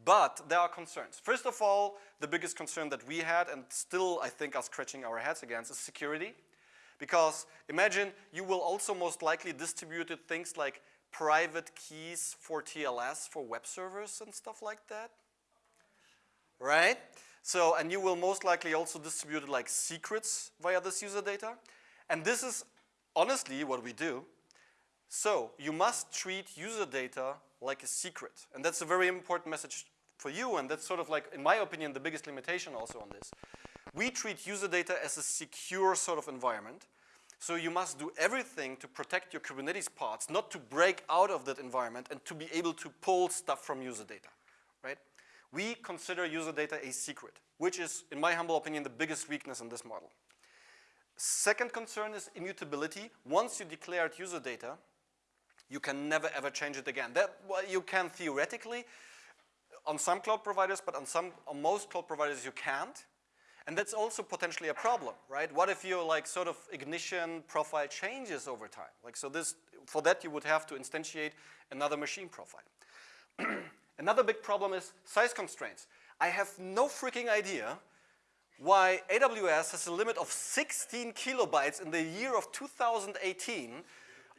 but there are concerns. First of all, the biggest concern that we had, and still I think are scratching our heads against, is security. Because imagine you will also most likely distribute things like private keys for TLS for web servers and stuff like that, right? So, and you will most likely also distribute like secrets via this user data. And this is honestly what we do. So you must treat user data like a secret. And that's a very important message for you. And that's sort of like, in my opinion, the biggest limitation also on this. We treat user data as a secure sort of environment. So you must do everything to protect your Kubernetes pods, not to break out of that environment and to be able to pull stuff from user data, right? We consider user data a secret, which is, in my humble opinion, the biggest weakness in this model. Second concern is immutability. Once you declared user data, you can never ever change it again. That well, you can theoretically on some cloud providers, but on some on most cloud providers you can't. And that's also potentially a problem, right? What if your like sort of ignition profile changes over time? Like so this for that you would have to instantiate another machine profile. (clears throat) Another big problem is size constraints. I have no freaking idea why AWS has a limit of 16 kilobytes in the year of 2018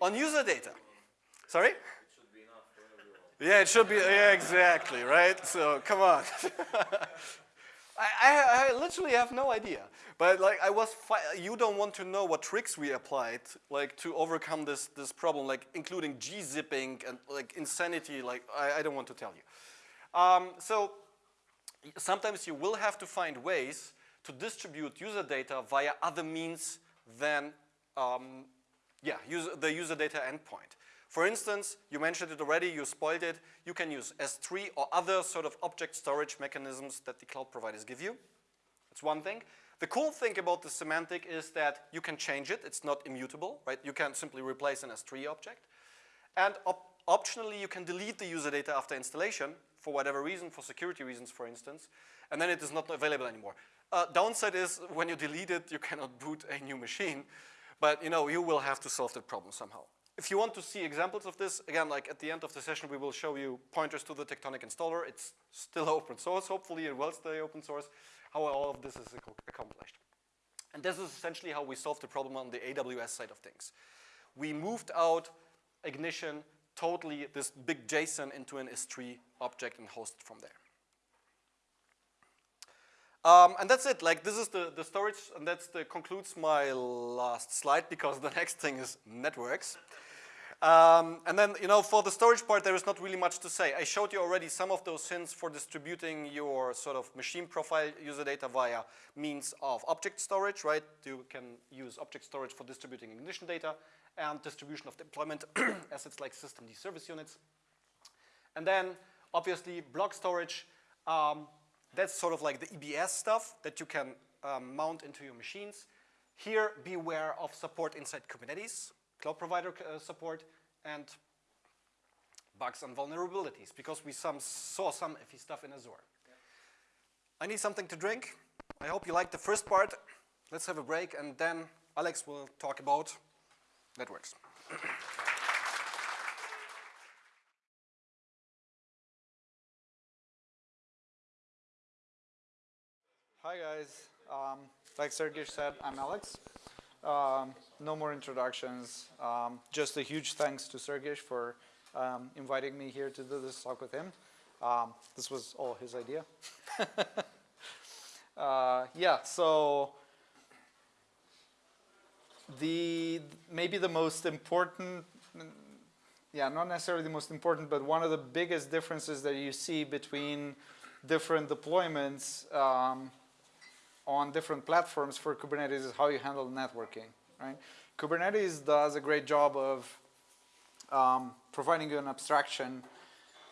on user data. Sorry? Yeah, it should be, yeah, exactly, right? So, come on. (laughs) I, I, I literally have no idea. But like I was, you don't want to know what tricks we applied, like to overcome this, this problem, like including g-zipping and like insanity, like I, I don't want to tell you. Um, so sometimes you will have to find ways to distribute user data via other means than, um, yeah, user, the user data endpoint. For instance, you mentioned it already, you spoiled it, you can use S3 or other sort of object storage mechanisms that the cloud providers give you. That's one thing. The cool thing about the semantic is that you can change it, it's not immutable, right? You can simply replace an S3 object. And op optionally, you can delete the user data after installation for whatever reason, for security reasons, for instance, and then it is not available anymore. Uh, downside is when you delete it, you cannot boot a new machine, but you know, you will have to solve that problem somehow. If you want to see examples of this, again, like at the end of the session, we will show you pointers to the Tectonic installer. It's still open source, hopefully it will stay open source, how all of this is ac accomplished. And this is essentially how we solved the problem on the AWS side of things. We moved out Ignition totally, this big JSON into an S3 object and hosted from there. Um, and that's it, like this is the, the storage, and that concludes my last slide because (laughs) the next thing is networks. Um, and then, you know, for the storage part, there is not really much to say. I showed you already some of those hints for distributing your sort of machine profile user data via means of object storage, right? You can use object storage for distributing ignition data and distribution of deployment (clears throat) assets like systemd service units. And then obviously block storage, um, that's sort of like the EBS stuff that you can um, mount into your machines. Here, beware of support inside Kubernetes, cloud provider uh, support, and bugs and vulnerabilities, because we some saw some iffy stuff in Azure. I need something to drink. I hope you liked the first part. Let's have a break, and then Alex will talk about networks. Hi guys, um, like Sergey said, I'm Alex. Um, no more introductions. Um, just a huge thanks to Sergey for um, inviting me here to do this talk with him. Um, this was all his idea. (laughs) uh, yeah, so the maybe the most important, yeah, not necessarily the most important, but one of the biggest differences that you see between different deployments um, on different platforms for Kubernetes is how you handle networking, right? Kubernetes does a great job of um, providing you an abstraction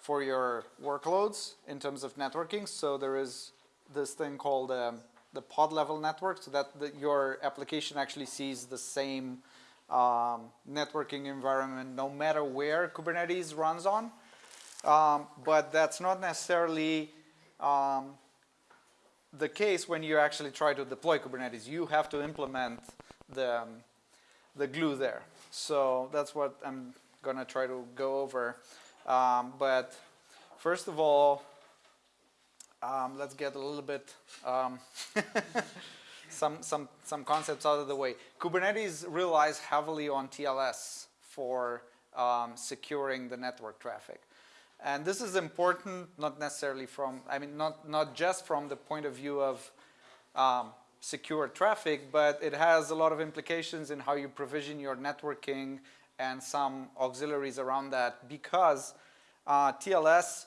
for your workloads in terms of networking. So there is this thing called um, the pod level network so that the, your application actually sees the same um, networking environment no matter where Kubernetes runs on. Um, but that's not necessarily um, the case when you actually try to deploy Kubernetes. You have to implement the, um, the glue there. So that's what I'm going to try to go over. Um, but first of all, um, let's get a little bit um, (laughs) some, some, some concepts out of the way. Kubernetes relies heavily on TLS for um, securing the network traffic. And this is important, not necessarily from, I mean, not, not just from the point of view of um, secure traffic, but it has a lot of implications in how you provision your networking and some auxiliaries around that because uh, TLS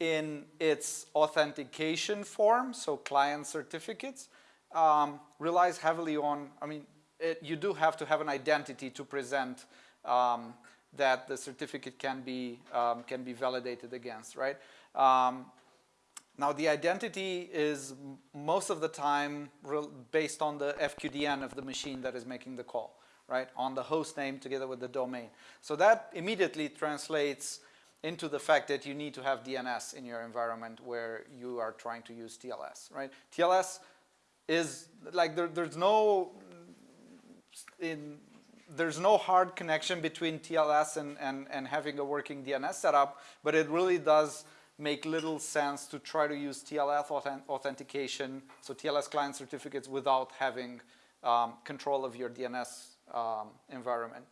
in its authentication form, so client certificates, um, relies heavily on, I mean, it, you do have to have an identity to present um, that the certificate can be, um, can be validated against, right? Um, now the identity is most of the time based on the FQDN of the machine that is making the call, right? On the host name together with the domain. So that immediately translates into the fact that you need to have DNS in your environment where you are trying to use TLS, right? TLS is like there, there's no in there's no hard connection between TLS and, and, and having a working DNS setup, but it really does make little sense to try to use TLS authentication, so TLS client certificates without having um, control of your DNS um, environment.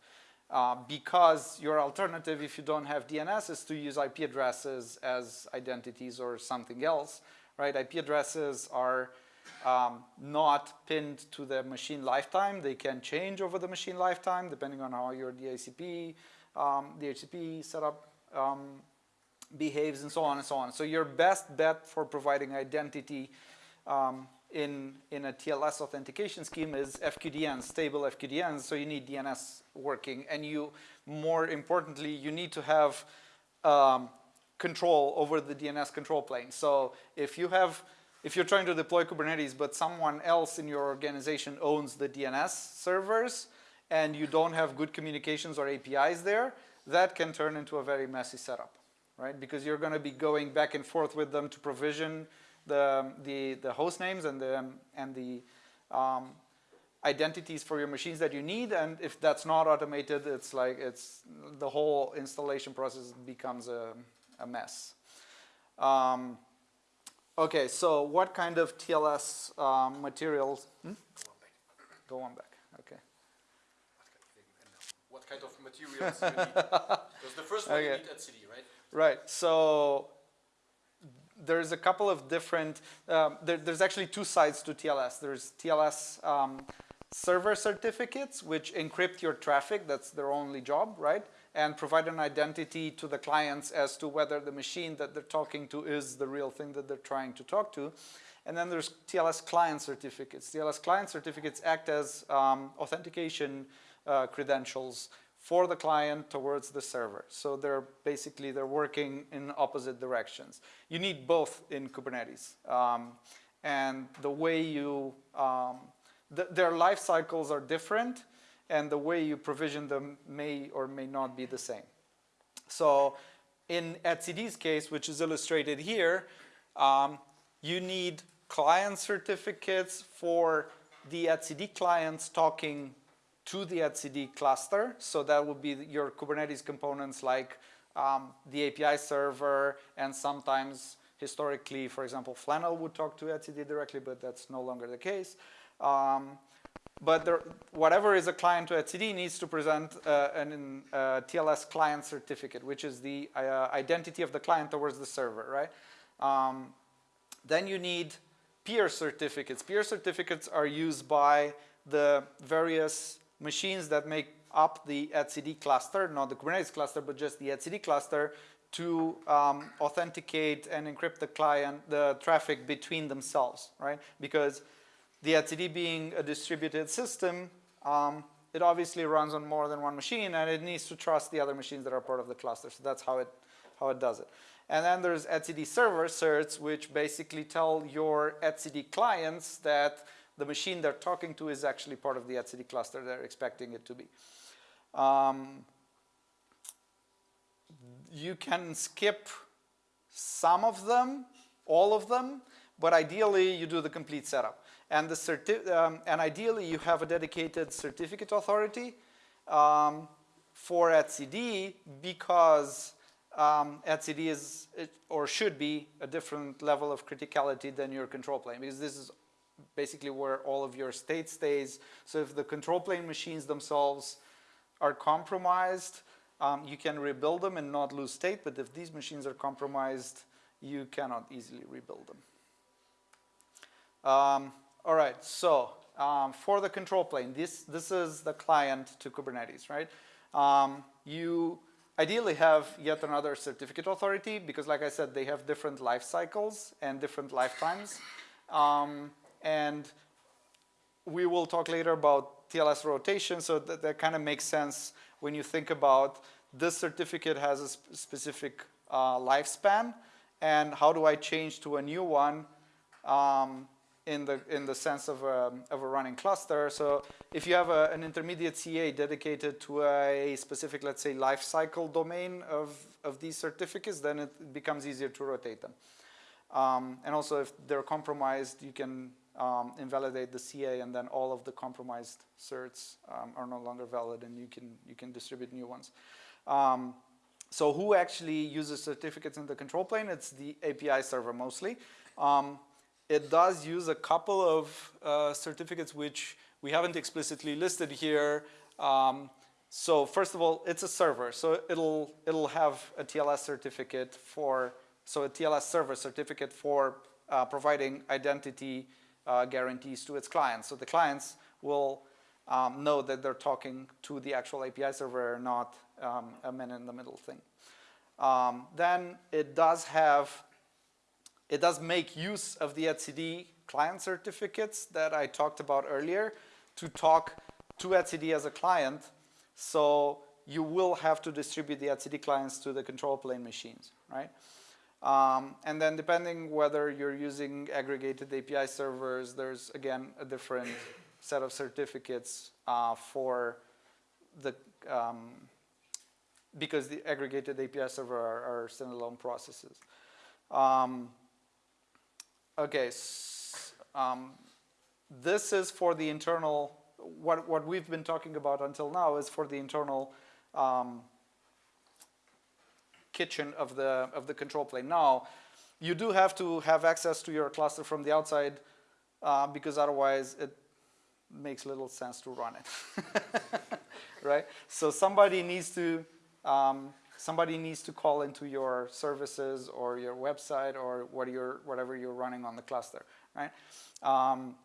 Uh, because your alternative, if you don't have DNS, is to use IP addresses as identities or something else, right? IP addresses are um, not pinned to the machine lifetime. They can change over the machine lifetime depending on how your DHCP, um, DHCP setup um, behaves and so on and so on. So your best bet for providing identity um, in, in a TLS authentication scheme is FQDN, stable FQDNs, so you need DNS working. And you, more importantly, you need to have um, control over the DNS control plane. So if you have if you're trying to deploy Kubernetes, but someone else in your organization owns the DNS servers, and you don't have good communications or APIs there, that can turn into a very messy setup, right? Because you're going to be going back and forth with them to provision the, the, the host names and the, and the um, identities for your machines that you need. And if that's not automated, it's like it's the whole installation process becomes a, a mess. Um, Okay, so what kind of TLS um, materials? Hmm? Go on back. Okay. What kind of materials you need? (laughs) Because the first one okay. you need etcd, right? Right. So there's a couple of different. Um, there, there's actually two sides to TLS. There's TLS um, server certificates, which encrypt your traffic. That's their only job, right? And provide an identity to the clients as to whether the machine that they're talking to is the real thing that they're trying to talk to. And then there's TLS client certificates. TLS client certificates act as um, authentication uh, credentials for the client towards the server. So they're basically, they're working in opposite directions. You need both in Kubernetes. Um, and the way you, um, th their life cycles are different and the way you provision them may or may not be the same. So in etcd's case, which is illustrated here, um, you need client certificates for the etcd clients talking to the etcd cluster. So that would be your Kubernetes components like um, the API server and sometimes historically, for example, Flannel would talk to etcd directly, but that's no longer the case. Um, but there, whatever is a client to etcd needs to present uh, an uh, TLS client certificate, which is the uh, identity of the client towards the server, right? Um, then you need peer certificates. Peer certificates are used by the various machines that make up the etcd cluster, not the Kubernetes cluster, but just the etcd cluster to um, authenticate and encrypt the client, the traffic between themselves, right? Because the etcd being a distributed system, um, it obviously runs on more than one machine and it needs to trust the other machines that are part of the cluster. So that's how it, how it does it. And then there's etcd server certs, which basically tell your etcd clients that the machine they're talking to is actually part of the etcd cluster they're expecting it to be. Um, you can skip some of them, all of them, but ideally you do the complete setup. And, the um, and ideally you have a dedicated certificate authority um, for etcd because um, etcd is, or should be, a different level of criticality than your control plane because this is basically where all of your state stays. So if the control plane machines themselves are compromised, um, you can rebuild them and not lose state, but if these machines are compromised, you cannot easily rebuild them. Um, all right, so um, for the control plane, this, this is the client to Kubernetes, right? Um, you ideally have yet another certificate authority because like I said, they have different life cycles and different lifetimes. Um, and we will talk later about TLS rotation, so that, that kind of makes sense when you think about this certificate has a sp specific uh, lifespan, and how do I change to a new one um, in the in the sense of a, of a running cluster. So if you have a, an intermediate CA dedicated to a specific, let's say, life cycle domain of, of these certificates, then it becomes easier to rotate them. Um, and also if they're compromised, you can um, invalidate the CA and then all of the compromised certs um, are no longer valid and you can, you can distribute new ones. Um, so who actually uses certificates in the control plane? It's the API server mostly. It does use a couple of uh, certificates which we haven't explicitly listed here. Um, so first of all, it's a server, so it'll, it'll have a TLS certificate for, so a TLS server certificate for uh, providing identity uh, guarantees to its clients. So the clients will um, know that they're talking to the actual API server, not um, a man-in-the-middle thing. Um, then it does have, it does make use of the etcd client certificates that I talked about earlier to talk to etcd as a client. So you will have to distribute the etcd clients to the control plane machines, right? Um, and then depending whether you're using aggregated API servers, there's again a different set of certificates uh, for the, um, because the aggregated API server are, are standalone processes. Um, okay, um, this is for the internal, what, what we've been talking about until now is for the internal um, kitchen of the, of the control plane. Now, you do have to have access to your cluster from the outside uh, because otherwise it makes little sense to run it, (laughs) right? So somebody needs to, um, somebody needs to call into your services or your website or what you're, whatever you're running on the cluster, right? Um,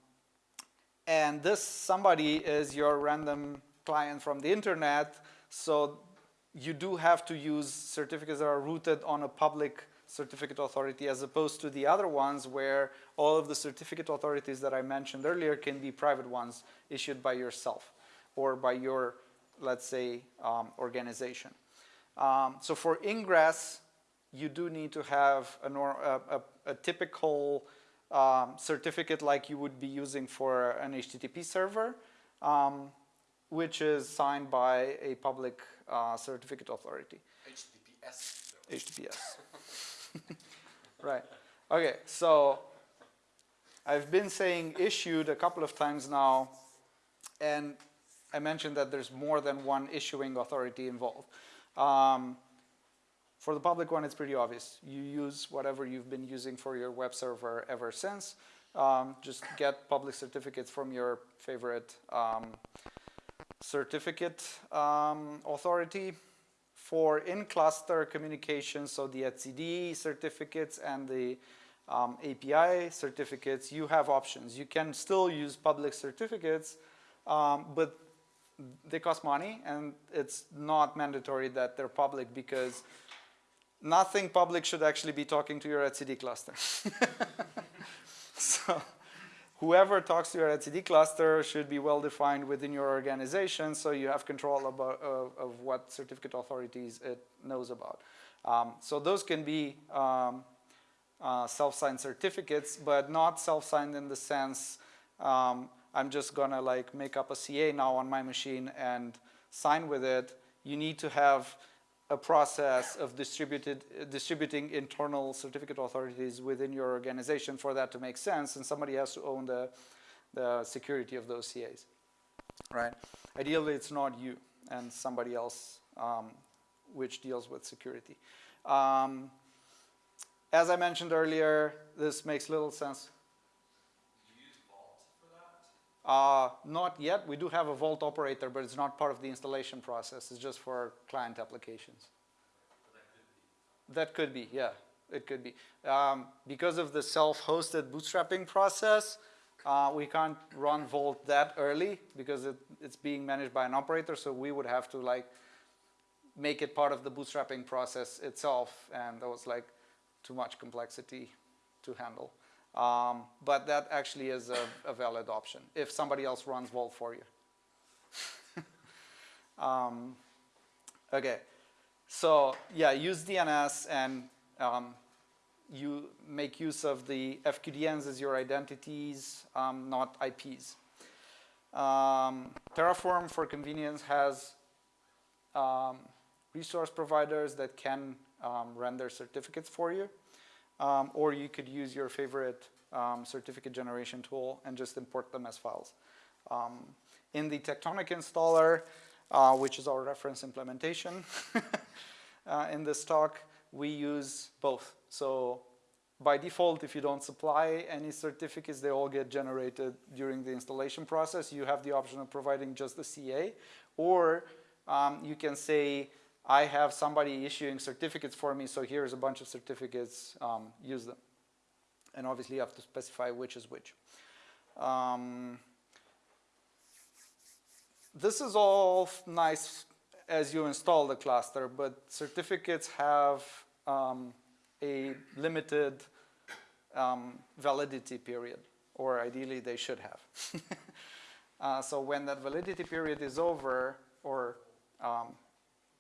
and this somebody is your random client from the internet, so you do have to use certificates that are rooted on a public certificate authority as opposed to the other ones where all of the certificate authorities that I mentioned earlier can be private ones issued by yourself or by your let's say, um, organization. Um, so for ingress, you do need to have a, a, a, a typical um, certificate like you would be using for an HTTP server, um, which is signed by a public uh, certificate authority. HTTPS. HTTPS. (laughs) right. Okay, so I've been saying issued a couple of times now, and I mentioned that there's more than one issuing authority involved. Um, for the public one, it's pretty obvious. You use whatever you've been using for your web server ever since. Um, just get public certificates from your favorite um, certificate um, authority for in-cluster communication, so the etcd certificates and the um, API certificates, you have options. You can still use public certificates, um, but they cost money and it's not mandatory that they're public because nothing public should actually be talking to your etcd cluster. (laughs) so whoever talks to your etcd cluster should be well defined within your organization so you have control about, uh, of what certificate authorities it knows about. Um, so those can be um, uh, self-signed certificates, but not self-signed in the sense um, I'm just gonna like make up a CA now on my machine and sign with it. You need to have a process of distributed, uh, distributing internal certificate authorities within your organization for that to make sense, and somebody has to own the, the security of those CAs, right? Ideally, it's not you and somebody else um, which deals with security. Um, as I mentioned earlier, this makes little sense. Uh, not yet. We do have a Vault operator, but it's not part of the installation process. It's just for client applications. That could be, yeah, it could be. Um, because of the self-hosted bootstrapping process, uh, we can't run Vault that early because it, it's being managed by an operator, so we would have to like make it part of the bootstrapping process itself, and that was like too much complexity to handle. Um, but that actually is a, a, valid option if somebody else runs Vault for you. (laughs) um, okay, so yeah, use DNS and um, you make use of the FQDNs as your identities, um, not IPs. Um, Terraform, for convenience, has um, resource providers that can render certificates for you. Um, or you could use your favorite um, certificate generation tool and just import them as files. Um, in the Tectonic installer, uh, which is our reference implementation (laughs) uh, in this talk, we use both. So by default, if you don't supply any certificates, they all get generated during the installation process. You have the option of providing just the CA, or um, you can say, I have somebody issuing certificates for me, so here's a bunch of certificates, um, use them. And obviously you have to specify which is which. Um, this is all nice as you install the cluster, but certificates have um, a limited um, validity period, or ideally they should have. (laughs) uh, so when that validity period is over, or um,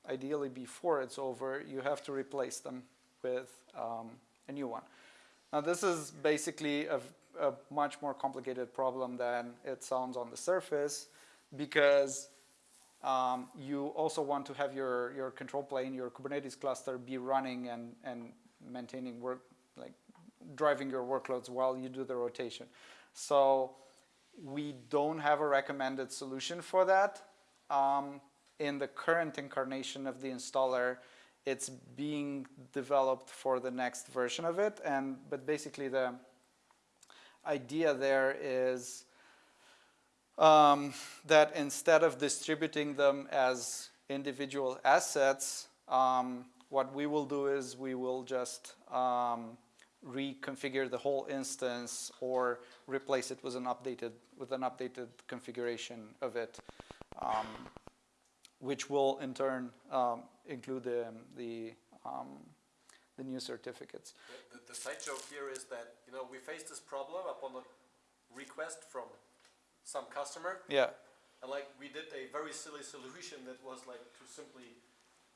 ideally before it's over, you have to replace them with um, a new one. Now this is basically a, a, much more complicated problem than it sounds on the surface because um, you also want to have your, your control plane, your Kubernetes cluster be running and, and maintaining work, like driving your workloads while you do the rotation. So we don't have a recommended solution for that. Um, in the current incarnation of the installer, it's being developed for the next version of it. And But basically the idea there is um, that instead of distributing them as individual assets, um, what we will do is we will just um, reconfigure the whole instance or replace it with an updated with an updated configuration of it. Um, which will in turn um, include the, the, um, the, new certificates. The, the, the, side joke here is that you know we face this problem upon a request from some customer. Yeah. And like we did a very silly solution that was like to simply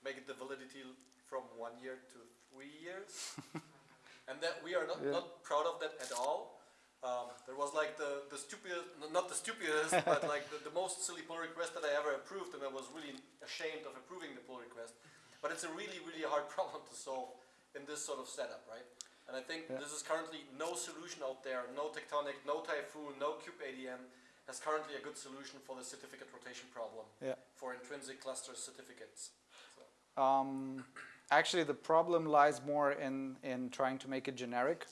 make it the validity from one year to three years. (laughs) and that we are not, Yeah. not proud of that at all. Um, there was like the, the stupidest, not the stupidest, (laughs) but like the, the most silly pull request that I ever approved and I was really ashamed of approving the pull request. But it's a really, really hard (laughs) problem to solve in this sort of setup, right? And I think Yeah. this is currently no solution out there, no Tectonic, no Typhoon, no kubeadm has currently a good solution for the certificate rotation problem Yeah. for intrinsic cluster certificates. So, Um, actually, the problem lies more in, in trying to make it generic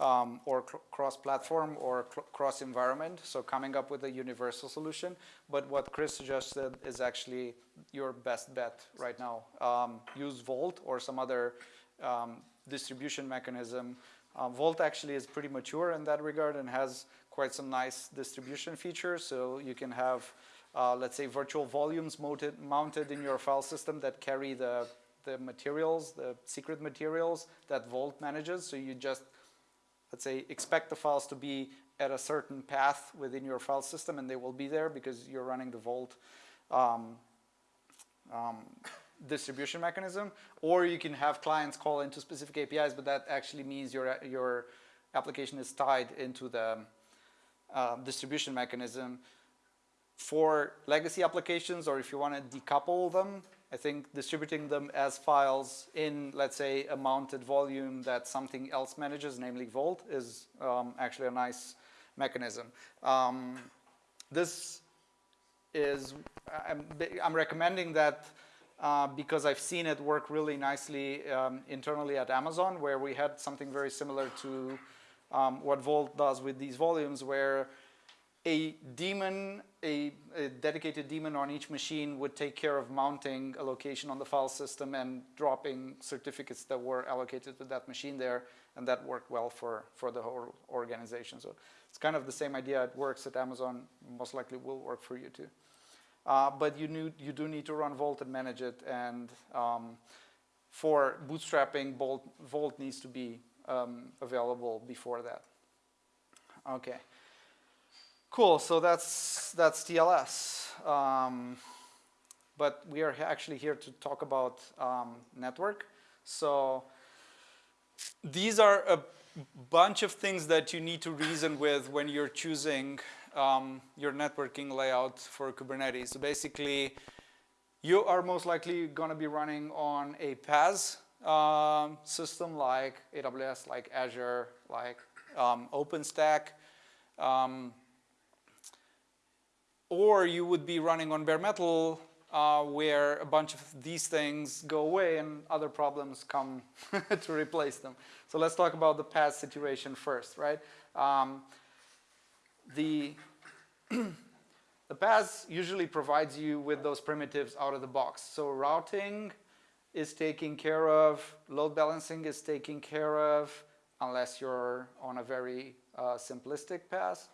um, or cr- cross-platform or cl- cross-environment, so coming up with a universal solution. But what Chris suggested is actually your best bet right now. Um, use Vault or some other um, distribution mechanism. Uh, Vault actually is pretty mature in that regard and has quite some nice distribution features. So you can have, uh, let's say, virtual volumes mounted, mounted in your file system that carry the, the materials, the secret materials that Vault manages. So you just, let's say, expect the files to be at a certain path within your file system and they will be there because you're running the Vault um, um, distribution mechanism, or you can have clients call into specific APIs, but that actually means your, your application is tied into the uh, distribution mechanism. For legacy applications, or if you want to decouple them, I think distributing them as files in, let's say, a mounted volume that something else manages, namely Vault, is um, actually a nice mechanism. Um, this is, I'm, I'm recommending that uh, because I've seen it work really nicely um, internally at Amazon, where we had something very similar to um, what Vault does with these volumes, where a daemon, a, a, dedicated daemon on each machine would take care of mounting a location on the file system and dropping certificates that were allocated to that machine there, and that worked well for, for the whole organization. So it's kind of the same idea. It works at Amazon, most likely will work for you too. Uh, but you, need, you do need to run Vault and manage it, and um, for bootstrapping, Vault, Vault needs to be um, available before that. Okay. Cool, so that's, that's TLS. Um, but we are actually here to talk about um, network. So these are a bunch of things that you need to reason with when you're choosing um, your networking layout for Kubernetes. So basically, you are most likely going to be running on a PaaS um, system like AWS, like Azure, like um, OpenStack. Or you would be running on bare metal uh, where a bunch of these things go away and other problems come (laughs) to replace them. So let's talk about the PaaS situation first, right? Um, the, (clears throat) the PaaS usually provides you with those primitives out of the box. So routing is taken care of, load balancing is taken care of, unless you're on a very uh, simplistic PaaS.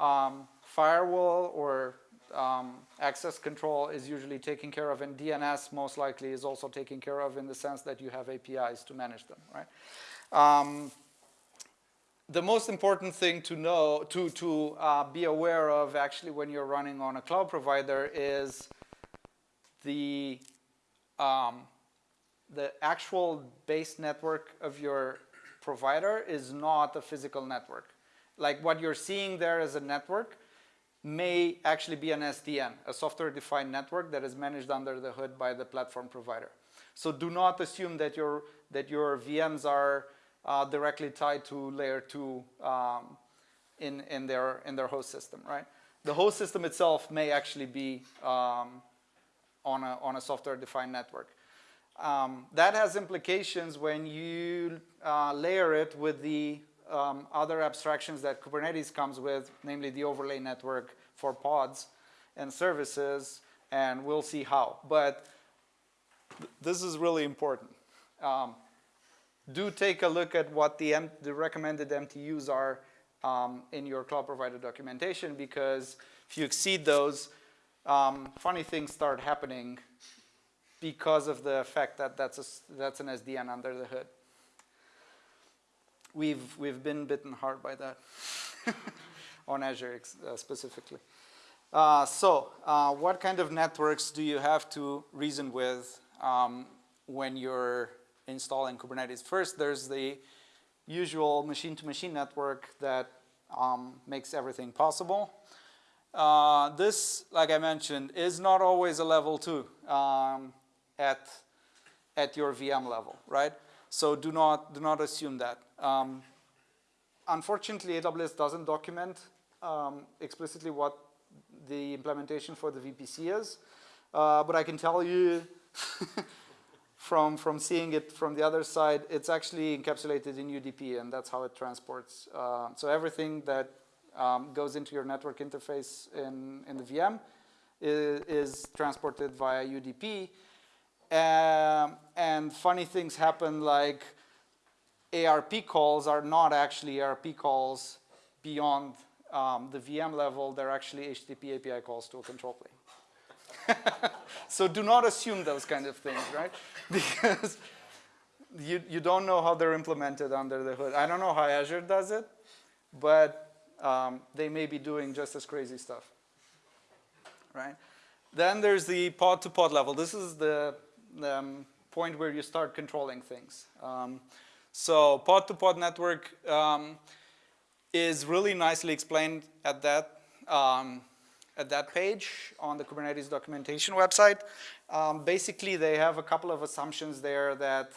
Um, firewall or um, access control is usually taken care of, and DNS most likely is also taken care of in the sense that you have APIs to manage them, right? Um, the most important thing to know, to, to uh, be aware of actually when you're running on a cloud provider is the, um, the actual base network of your provider is not a physical network. Like what you're seeing there as a network may actually be an SDN, a software-defined network that is managed under the hood by the platform provider. So do not assume that your, that your VMs are uh, directly tied to layer two um, in, in, their, in their host system, right? The host system itself may actually be um, on a, on a software-defined network. Um, that has implications when you uh, layer it with the um, other abstractions that Kubernetes comes with, namely the overlay network for pods and services, and we'll see how. But th this is really important. Um, do take a look at what the, the recommended MTUs are um, in your cloud provider documentation, because if you exceed those, um, funny things start happening because of the fact that that's, a, that's an SDN under the hood we've, we've been bitten hard by that (laughs) on Azure uh, specifically. Uh, so, uh, what kind of networks do you have to reason with um, when you're installing Kubernetes? First, there's the usual machine-to-machine network that um, makes everything possible. Uh, this, like I mentioned, is not always a level two um, at, at your VM level, right? So do not, do not assume that. Um, unfortunately, AWS doesn't document um, explicitly what the implementation for the VPC is, uh, but I can tell you (laughs) from, from seeing it from the other side, it's actually encapsulated in UDP, and that's how it transports. Uh, so everything that um, goes into your network interface in, in the VM is, is transported via UDP. Um, and funny things happen like ARP calls are not actually ARP calls beyond um, the VM level. They're actually HTTP API calls to a control plane. (laughs) so do not assume those kind of things, right? (laughs) Because you, you don't know how they're implemented under the hood. I don't know how Azure does it, but um, they may be doing just as crazy stuff, right? Then there's the pod-to-pod -pod level. This is the um, point where you start controlling things. Um, so pod-to-pod -pod network um, is really nicely explained at that um, at that page on the Kubernetes documentation website. Um, basically, they have a couple of assumptions there that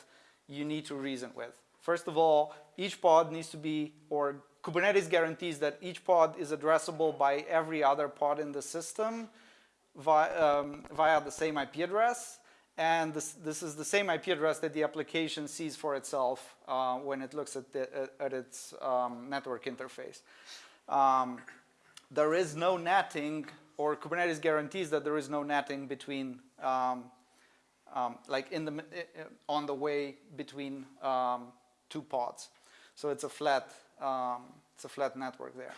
you need to reason with. First of all, each pod needs to be, or Kubernetes guarantees that each pod is addressable by every other pod in the system via, um, via the same IP address. And this, this is the same IP address that the application sees for itself uh, when it looks at, the, at its um, network interface. Um, there is no netting, or Kubernetes guarantees that there is no netting between, um, um like in the, on the way between um, two pods. So it's a flat, um, it's a flat network there.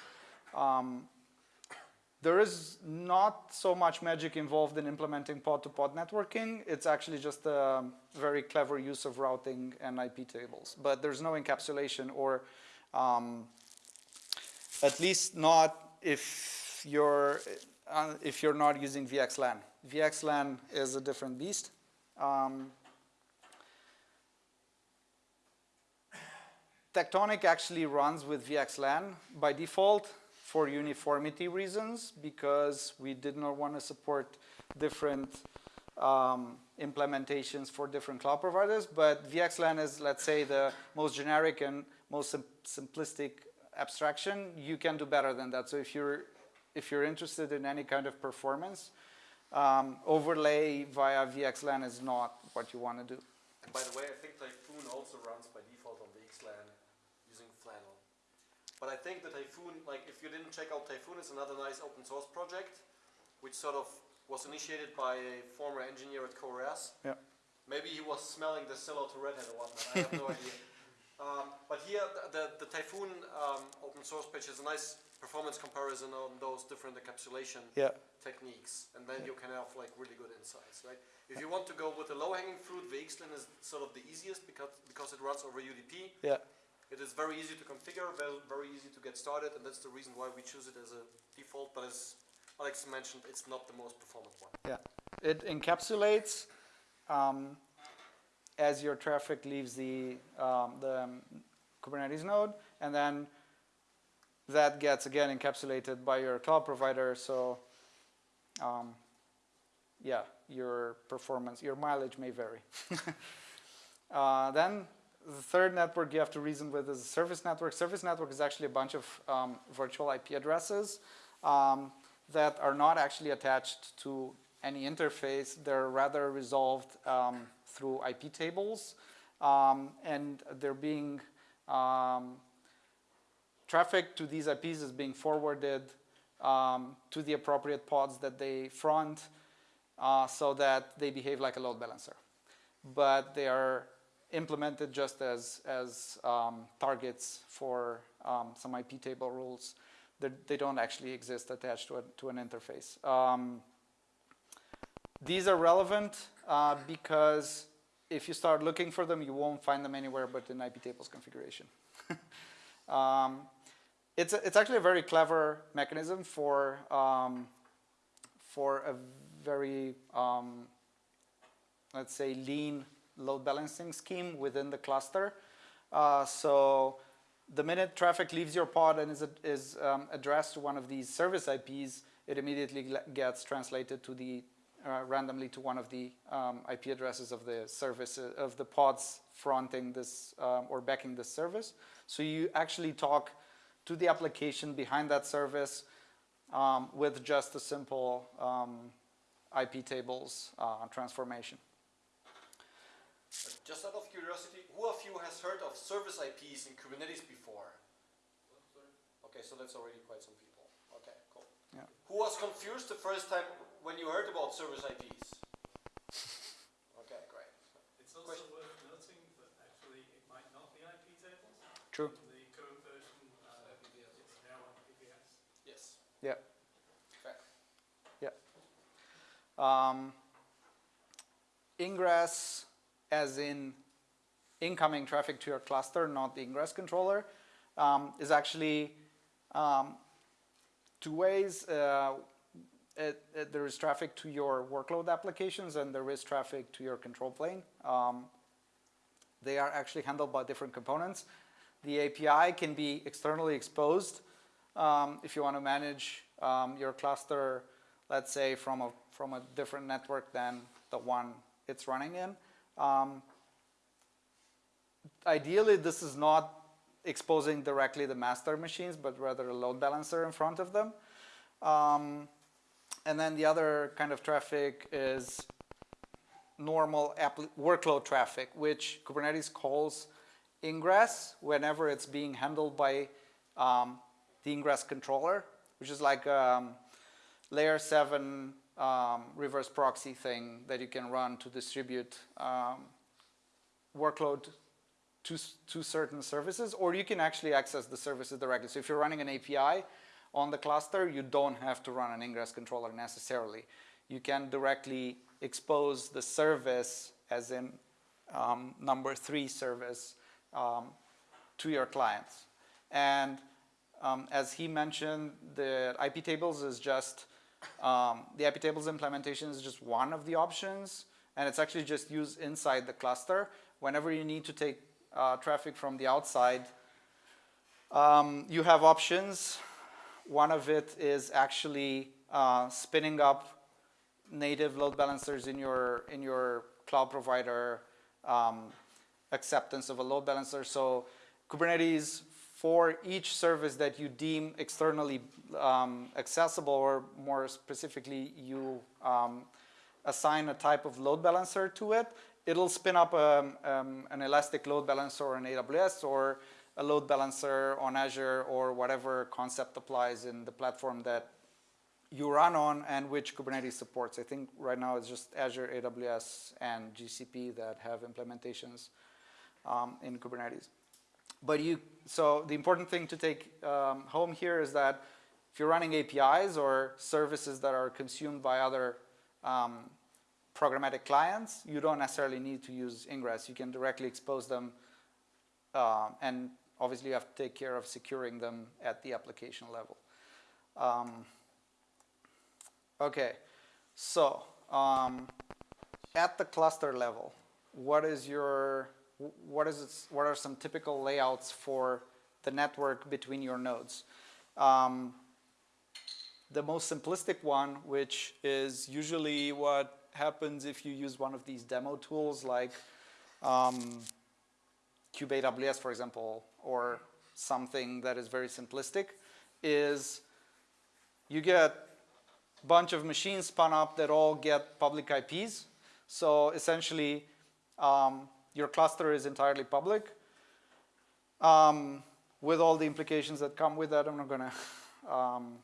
There is not so much magic involved in implementing pod-to-pod -pod networking. It's actually just a very clever use of routing and IP tables. But there's no encapsulation or um, at least not if you're, uh, if you're not using VXLAN. VXLAN is a different beast. Um, Tectonic actually runs with VXLAN by default for uniformity reasons because we did not want to support different um, implementations for different cloud providers. But VXLAN is, let's say, the most generic and most sim simplistic abstraction. You can do better than that. So if you're, if you're interested in any kind of performance, um, overlay via VXLAN is not what you want to do. And by the way, I think Typhoon also runs by default on VXLAN. But I think the Typhoon, like if you didn't check out Typhoon, it's another nice open source project, which sort of was initiated by a former engineer at CoreOS. Yeah. Maybe he was smelling the Scylla to Red Hat or whatnot, I have no (laughs) idea. Um, but here, the, the, the Typhoon um, open source page is a nice performance comparison on those different encapsulation yeah. techniques, and then yeah. you can have like really good insights, right? If you want to go with the low-hanging fruit, VXLAN is sort of the easiest because because it runs over UDP. Yeah. It is very easy to configure, very, easy to get started, and that's the reason why we choose it as a default, but as Alex mentioned, it's not the most performant one. Yeah, it encapsulates um, as your traffic leaves the, um, the Kubernetes node, and then that gets again encapsulated by your cloud provider, so um, yeah, your performance, your mileage may vary. (laughs) uh, then the third network you have to reason with is a service network. Service network is actually a bunch of um, virtual IP addresses um, that are not actually attached to any interface. They're rather resolved um, through IP tables. Um, and they're being, um, traffic to these IPs is being forwarded um, to the appropriate pods that they front uh, so that they behave like a load balancer. But they are implemented just as, as um, targets for um, some IP table rules. They're, they do not actually exist attached to, a, to an interface. Um, these are relevant uh, because if you start looking for them, you won't find them anywhere but in IP tables configuration. (laughs) Um, it's, a, it's actually a very clever mechanism for um, for a very, um, let's say, lean load balancing scheme within the cluster. Uh, so the minute traffic leaves your pod and is, is um, addressed to one of these service IPs, it immediately gets translated to the uh, randomly to one of the um, IP addresses of the service uh, of the pods fronting this um, or backing this service. So you actually talk to the application behind that service um, with just a simple um, IP tables uh, transformation. Just out of curiosity, who of you has heard of service IPs in Kubernetes before? Okay, so that's already quite some people. Okay, cool. Yeah. Who was confused the first time when you heard about service IPs? (laughs) Okay, great. It's also Question. worth noting that actually it might not be IP tables. True. In the current version, uh, it's now on IPVS. Yes. Yeah. Fair. Um, ingress as in incoming traffic to your cluster, not the ingress controller, um, is actually um, two ways. Uh, it, it, there is traffic to your workload applications and there is traffic to your control plane. Um, they are actually handled by different components. The API can be externally exposed um, if you want to manage um, your cluster, let's say from a, from a different network than the one it's running in. Um, ideally, this is not exposing directly the master machines, but rather a load balancer in front of them. Um, and then the other kind of traffic is normal workload traffic, which Kubernetes calls ingress whenever it's being handled by um, the ingress controller, which is like um, layer 7 um, reverse proxy thing that you can run to distribute um, workload to, to certain services, or you can actually access the services directly. So if you're running an API on the cluster, you don't have to run an ingress controller necessarily. You can directly expose the service, as in um, number three service, um, to your clients. And um, as he mentioned, the IP tables is just, um, the IP tables implementation is just one of the options, and it's actually just used inside the cluster. Whenever you need to take uh, traffic from the outside, um, you have options. One of it is actually uh, spinning up native load balancers in your in your cloud provider um, acceptance of a load balancer. So Kubernetes for each service that you deem externally um, accessible, or more specifically, you um, assign a type of load balancer to it, it'll spin up a, um, an elastic load balancer on AWS or a load balancer on Azure or whatever concept applies in the platform that you run on and which Kubernetes supports. I think right now it's just Azure, AWS, and GCP that have implementations um, in Kubernetes. But you, so the important thing to take um, home here is that if you're running APIs or services that are consumed by other um, programmatic clients, you don't necessarily need to use ingress. You can directly expose them uh, and obviously you have to take care of securing them at the application level. Um, okay, so um, at the cluster level, what is your, what is its, what are some typical layouts for the network between your nodes? Um, the most simplistic one, which is usually what happens if you use one of these demo tools like um, kubeAWS, for example, or something that is very simplistic, is you get a bunch of machines spun up that all get public IPs. So essentially, um, your cluster is entirely public. Um, with all the implications that come with that, I'm not going to um,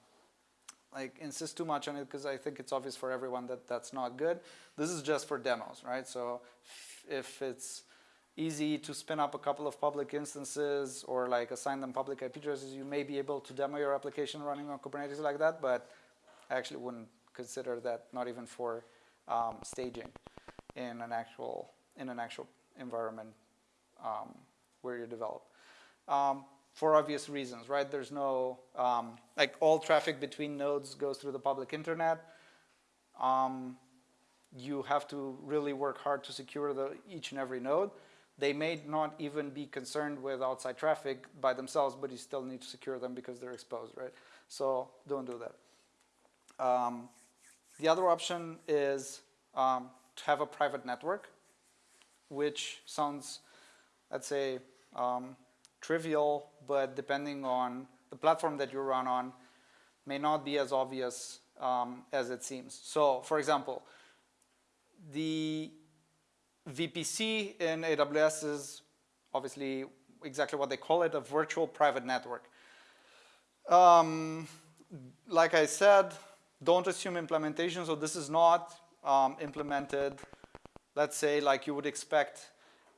like insist too much on it because I think it's obvious for everyone that that's not good. This is just for demos, right? So if it's easy to spin up a couple of public instances or like assign them public IP addresses, you may be able to demo your application running on Kubernetes like that, but I actually wouldn't consider that not even for um, staging in an actual in an actual environment um, where you develop. Um, for obvious reasons, right? There's no, um, like all traffic between nodes goes through the public internet. um, you have to really work hard to secure the, each and every node. They may not even be concerned with outside traffic by themselves, but you still need to secure them because they're exposed, right? So don't do that. Um, the other option is um, to have a private network, which sounds, let's say, um, trivial, but depending on the platform that you run on, may not be as obvious um, as it seems. So, for example, the VPC in AWS is obviously exactly what they call it, a virtual private network. Um, like I said, don't assume implementation, so this is not um, implemented, let's say, like you would expect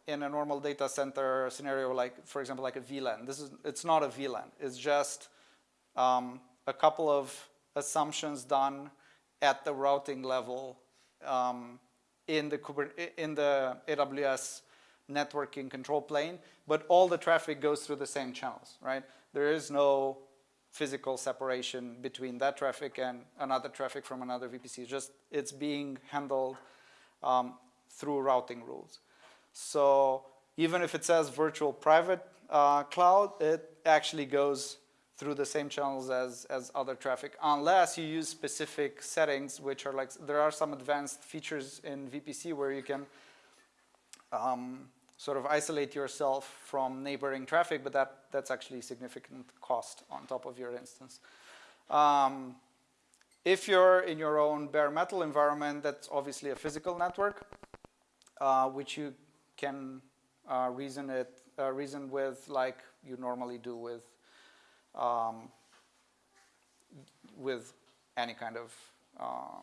in a normal data center scenario, like, for example, like a VLAN. This is, it's not a VLAN. It's just um, a couple of assumptions done at the routing level um, in the in the AWS networking control plane, but all the traffic goes through the same channels, right? There is no physical separation between that traffic and another traffic from another VPC. Just it's being handled um, through routing rules. So even if it says virtual private uh, cloud, it actually goes through the same channels as, as other traffic, unless you use specific settings, which are like, there are some advanced features in VPC where you can um, sort of isolate yourself from neighboring traffic, but that, that's actually significant cost on top of your instance. Um, if you're in your own bare metal environment, that's obviously a physical network, uh, which you can uh, reason it uh, reason with like you normally do with um, with any kind of uh,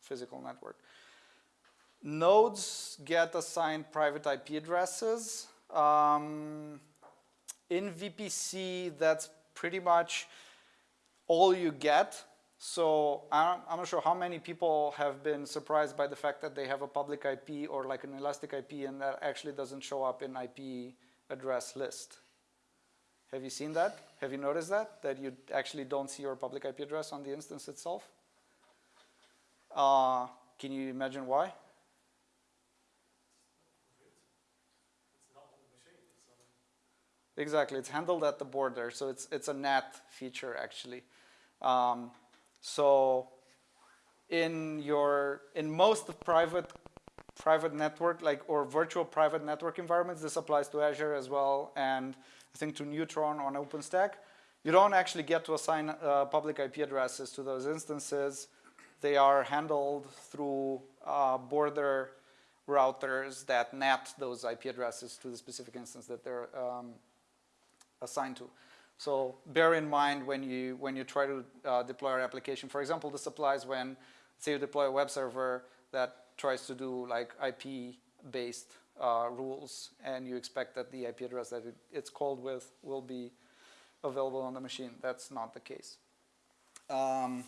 physical network. Nodes get assigned private IP addresses. Um, in VPC, that's pretty much all you get. So I'm, I'm not sure how many people have been surprised by the fact that they have a public IP or like an elastic IP and that actually doesn't show up in IP address list. Have you seen that? Have you noticed that? That you actually don't see your public IP address on the instance itself? Uh, can you imagine why? Exactly, it's handled at the border, so it's it's a NAT feature actually. Um, so in your in most private private network like or virtual private network environments, this applies to Azure as well, and I think to Neutron on OpenStack. You don't actually get to assign uh, public IP addresses to those instances. They are handled through uh, border routers that NAT those IP addresses to the specific instance that they're um, assigned to. So bear in mind when you when you try to uh, deploy an application. For example, this applies when say you deploy a web server that tries to do like IP-based uh, rules, and you expect that the IP address that it, it's called with will be available on the machine. That's not the case. Um,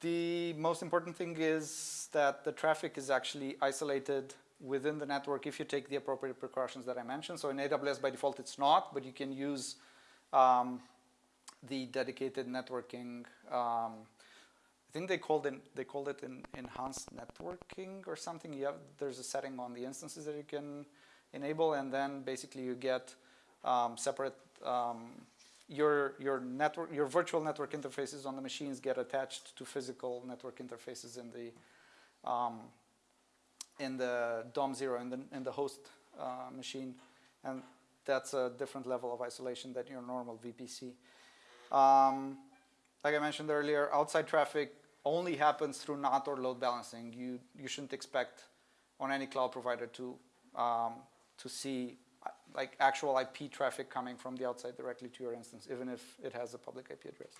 the most important thing is that the traffic is actually isolated within the network if you take the appropriate precautions that I mentioned. So in AWS by default it's not, but you can use um, the dedicated networking. Um, I think they called it they called it in enhanced networking or something. Yeah, there's a setting on the instances that you can enable, and then basically you get um, separate um, your your network your virtual network interfaces on the machines get attached to physical network interfaces in the um, in the DOM zero in the in the host uh, machine, and that's a different level of isolation than your normal VPC. Um, like I mentioned earlier, outside traffic only happens through NAT or load balancing. You you shouldn't expect on any cloud provider to um, to see like actual IP traffic coming from the outside directly to your instance, even if it has a public IP address.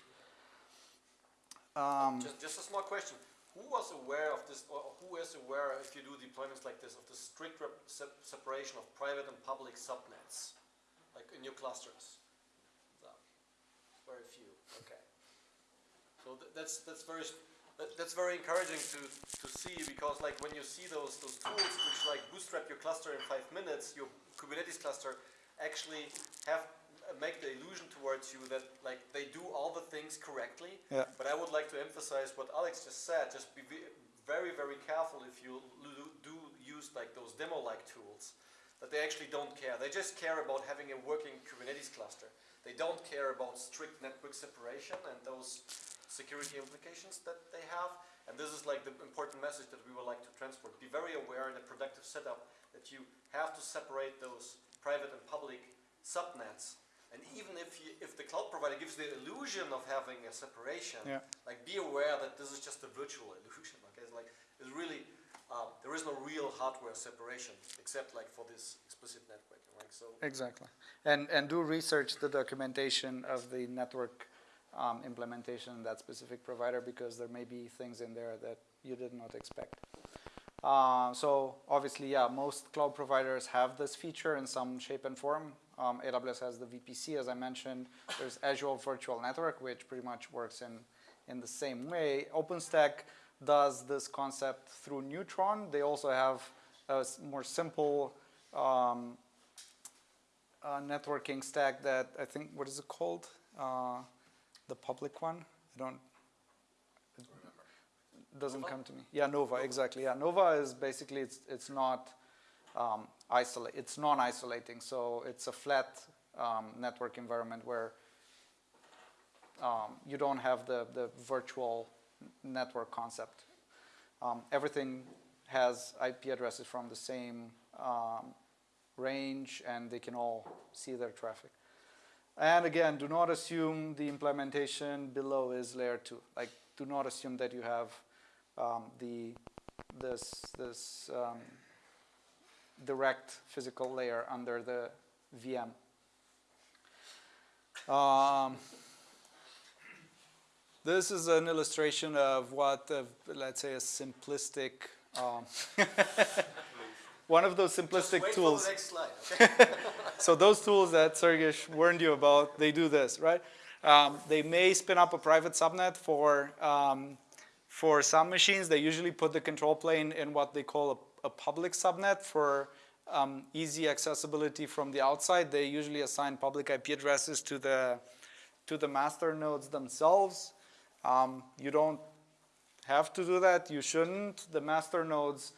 Um, just, just a small question. Who was aware of this, or who is aware if you do deployments like this, of the strict se separation of private and public subnets, like in your clusters? No. Very few, okay. So th that's, that's very, that, that's very encouraging to, to see because like when you see those, those tools which like bootstrap your cluster in five minutes, your Kubernetes cluster actually have make the illusion towards you that like they do all the things correctly. Yeah. But I would like to emphasize what Alex just said. Just be very, very careful if you do use like those demo-like tools, that they actually don't care. They just care about having a working Kubernetes cluster. They don't care about strict network separation and those security implications that they have. And this is like the important message that we would like to transport. Be very aware in a productive setup that you have to separate those private and public subnets. And even if you, if the cloud provider gives the illusion of having a separation, Yeah. like be aware that this is just a virtual illusion. (laughs) Okay, it's like it's really um, there is no real hardware separation except like for this explicit networking. Right, so Exactly. And, and do research the documentation of the network um, implementation in that specific provider because there may be things in there that you did not expect. Uh, so obviously, yeah, most cloud providers have this feature in some shape and form. Um, AWS has the VPC, as I mentioned. There's Azure Virtual Network, which pretty much works in, in the same way. OpenStack does this concept through Neutron. They also have a more simple um, uh, networking stack that I think, what is it called? Uh, the public one? I don't, it doesn't come to me. Yeah, Nova, exactly. Yeah, Nova is basically, it's, it's not um, isolate, it's non-isolating. So it's a flat um, network environment where um, you don't have the, the virtual network concept. Um, everything has IP addresses from the same um, range and they can all see their traffic. And again, do not assume the implementation below is layer two. Like, do not assume that you have um, the this this um, direct physical layer under the VM. Um, this is an illustration of what, uh, let's say, a simplistic, um, (laughs) one of those simplistic tools. for the next slide. Okay. (laughs) So those tools that Sergej warned you about, they do this, right? Um, they may spin up a private subnet for, um, for some machines. They usually put the control plane in what they call a, public subnet for um, easy accessibility from the outside. They usually assign public IP addresses to the, to the master nodes themselves. Um, you don't have to do that. You shouldn't. The master nodes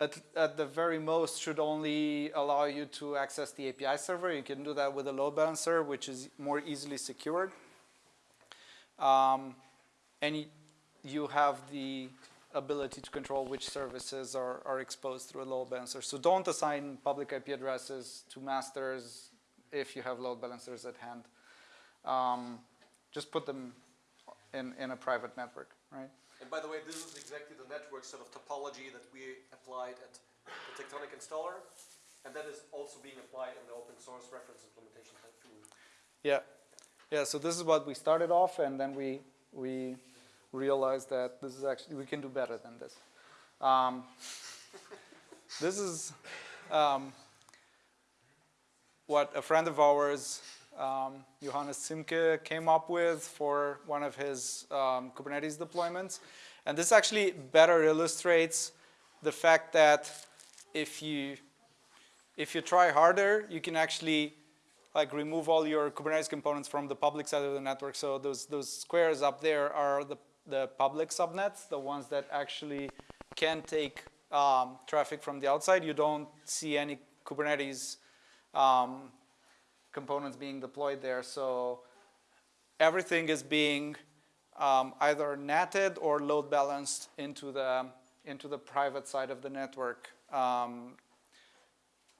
at, at the very most should only allow you to access the API server. You can do that with a load balancer, which is more easily secured. Um, and you have the ability to control which services are, are exposed through a load balancer. So don't assign public IP addresses to masters if you have load balancers at hand. Um, just put them in, in a private network, right? And by the way, this is exactly the network sort of topology that we applied at the Tectonic installer, and that is also being applied in the open source reference implementation tool. Yeah, yeah. So this is what we started off, and then we we realized that this is actually we can do better than this. Um, this is um, what a friend of ours, um, Johannes Simke, came up with for one of his um, Kubernetes deployments, and this actually better illustrates the fact that if you if you try harder, you can actually like remove all your Kubernetes components from the public side of the network. So those those squares up there are the the public subnets, the ones that actually can take um, traffic from the outside. You don't see any Kubernetes um, components being deployed there. So everything is being um, either netted or load balanced into the into the private side of the network um,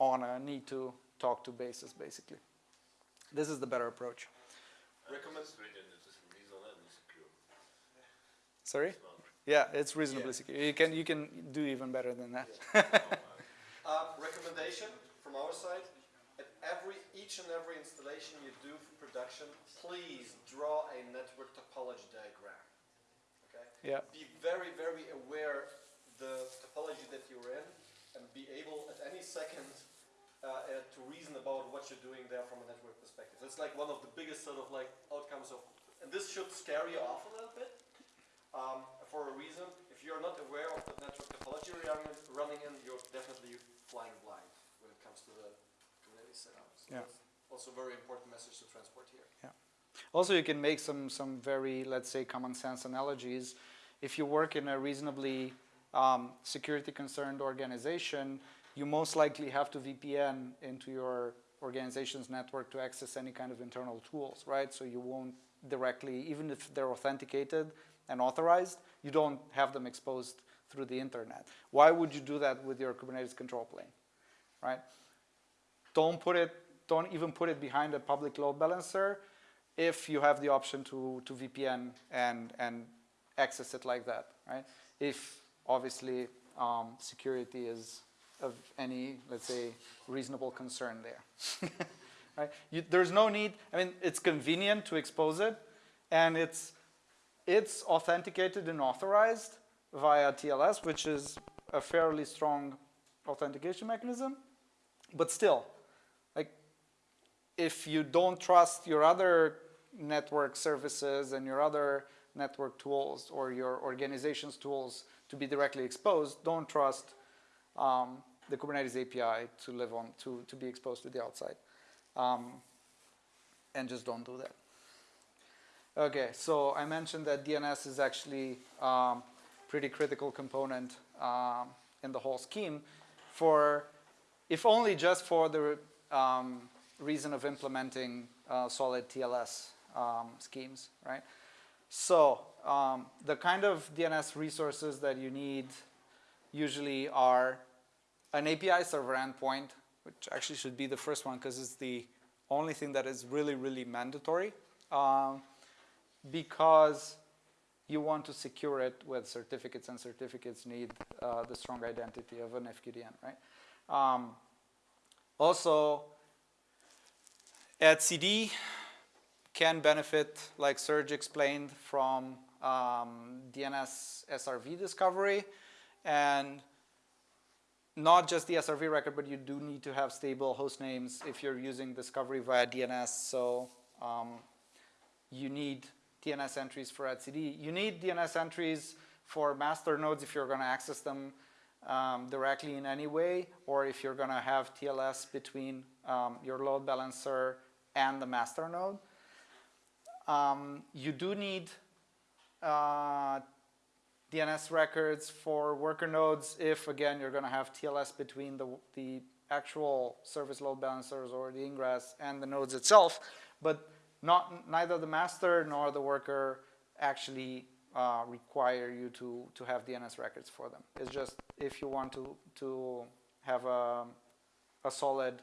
on a need to talk to basis, basically. This is the better approach. Sorry? Yeah, it's reasonably secure. You can you can do even better than that. (laughs) Um, recommendation from our side, at every, each and every installation you do for production, please draw a network topology diagram. Okay? Yeah. Be very, very aware the topology that you're in and be able at any second uh, uh, to reason about what you're doing there from a network perspective. It's like one of the biggest sort of like outcomes of, and this should scare you off a little bit um, for a reason. If you're not aware of the network topology you're running, in, you're definitely flying blind when it comes to the Kubernetes setup. So Yeah. also very important message to transport here. Yeah. Also, you can make some, some very, let's say, common sense analogies. If you work in a reasonably um, security concerned organization, you most likely have to VPN into your organization's network to access any kind of internal tools, right? So you won't directly, even if they're authenticated and authorized, you don't have them exposed through the internet. Why would you do that with your Kubernetes control plane, right? Don't put it, don't even put it behind a public load balancer if you have the option to, to VPN and, and access it like that, right? If obviously um, security is of any, let's say, reasonable concern there, (laughs) right? You, there's no need, I mean, it's convenient to expose it and it's, it's authenticated and authorized via TLS, which is a fairly strong authentication mechanism, but still, like if you don't trust your other network services and your other network tools or your organization's tools to be directly exposed, don't trust um, the Kubernetes API to live on, to, to be exposed to the outside. Um, and just don't do that. Okay, so I mentioned that DNS is actually um, pretty critical component um, in the whole scheme for, if only just for the um, reason of implementing uh, solid TLS um, schemes, right? So um, the kind of DNS resources that you need usually are an API server endpoint, which actually should be the first one because it's the only thing that is really, really mandatory um, because you want to secure it with certificates and certificates need uh, the strong identity of an FQDN, right? Um, also, etcd can benefit, like Serge explained, from um, DNS SRV discovery and not just the SRV record, but you do need to have stable host names if you're using discovery via DNS. So um, you need DNS entries for etcd. You need DNS entries for master nodes if you're going to access them um, directly in any way, or if you're going to have TLS between um, your load balancer and the master node. Um, you do need uh, DNS records for worker nodes if, again, you're going to have TLS between the, the actual service load balancers or the ingress and the nodes itself. But not, neither the master nor the worker actually uh, require you to, to have DNS records for them. It's just if you want to, to have a, a solid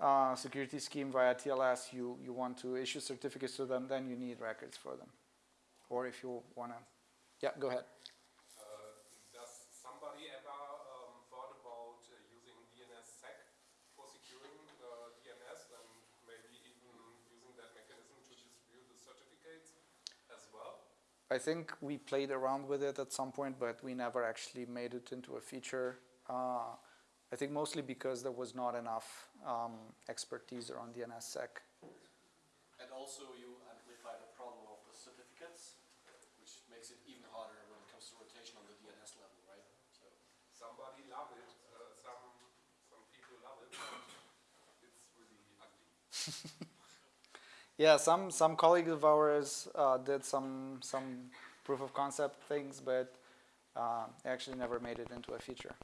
uh, security scheme via TLS, you, you want to issue certificates to them, then you need records for them. Or if you want to, yeah, go ahead. Uh, does somebody ever um, thought about uh, using DNSSEC for securing uh, DNS and maybe even using that mechanism to distribute the certificates as well? I think we played around with it at some point, but we never actually made it into a feature. Uh, I think mostly because there was not enough um, expertise around DNSSEC. And also you amplify the problem of the certificates, which makes it even harder when it comes to rotation on the DNS level, right? So Somebody love it, uh, some, some people love it, but it's really ugly. (laughs) Yeah, some some colleagues of ours uh, did some some proof of concept things, but uh, actually never made it into a feature.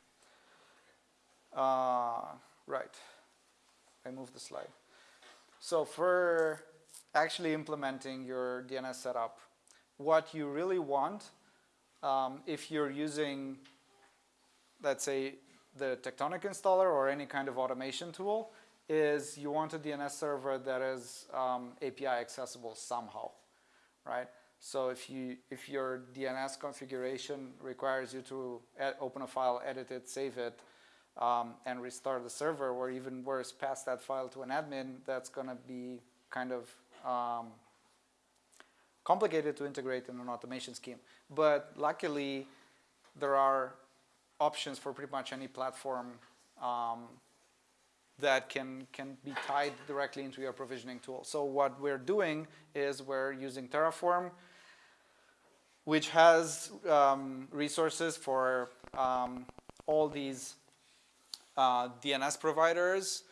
Uh, right, I moved the slide. So for actually implementing your DNS setup, what you really want, um, if you're using, let's say, the Tectonic installer or any kind of automation tool, is you want a DNS server that is um, API accessible somehow, right? So if you if your DNS configuration requires you to open a file, edit it, save it, um, and restart the server, or even worse, pass that file to an admin, that's going to be kind of um, complicated to integrate in an automation scheme. But luckily, there are options for pretty much any platform um, that can, can be tied directly into your provisioning tool. So what we're doing is we're using Terraform, which has um, resources for um, all these uh, DNS providers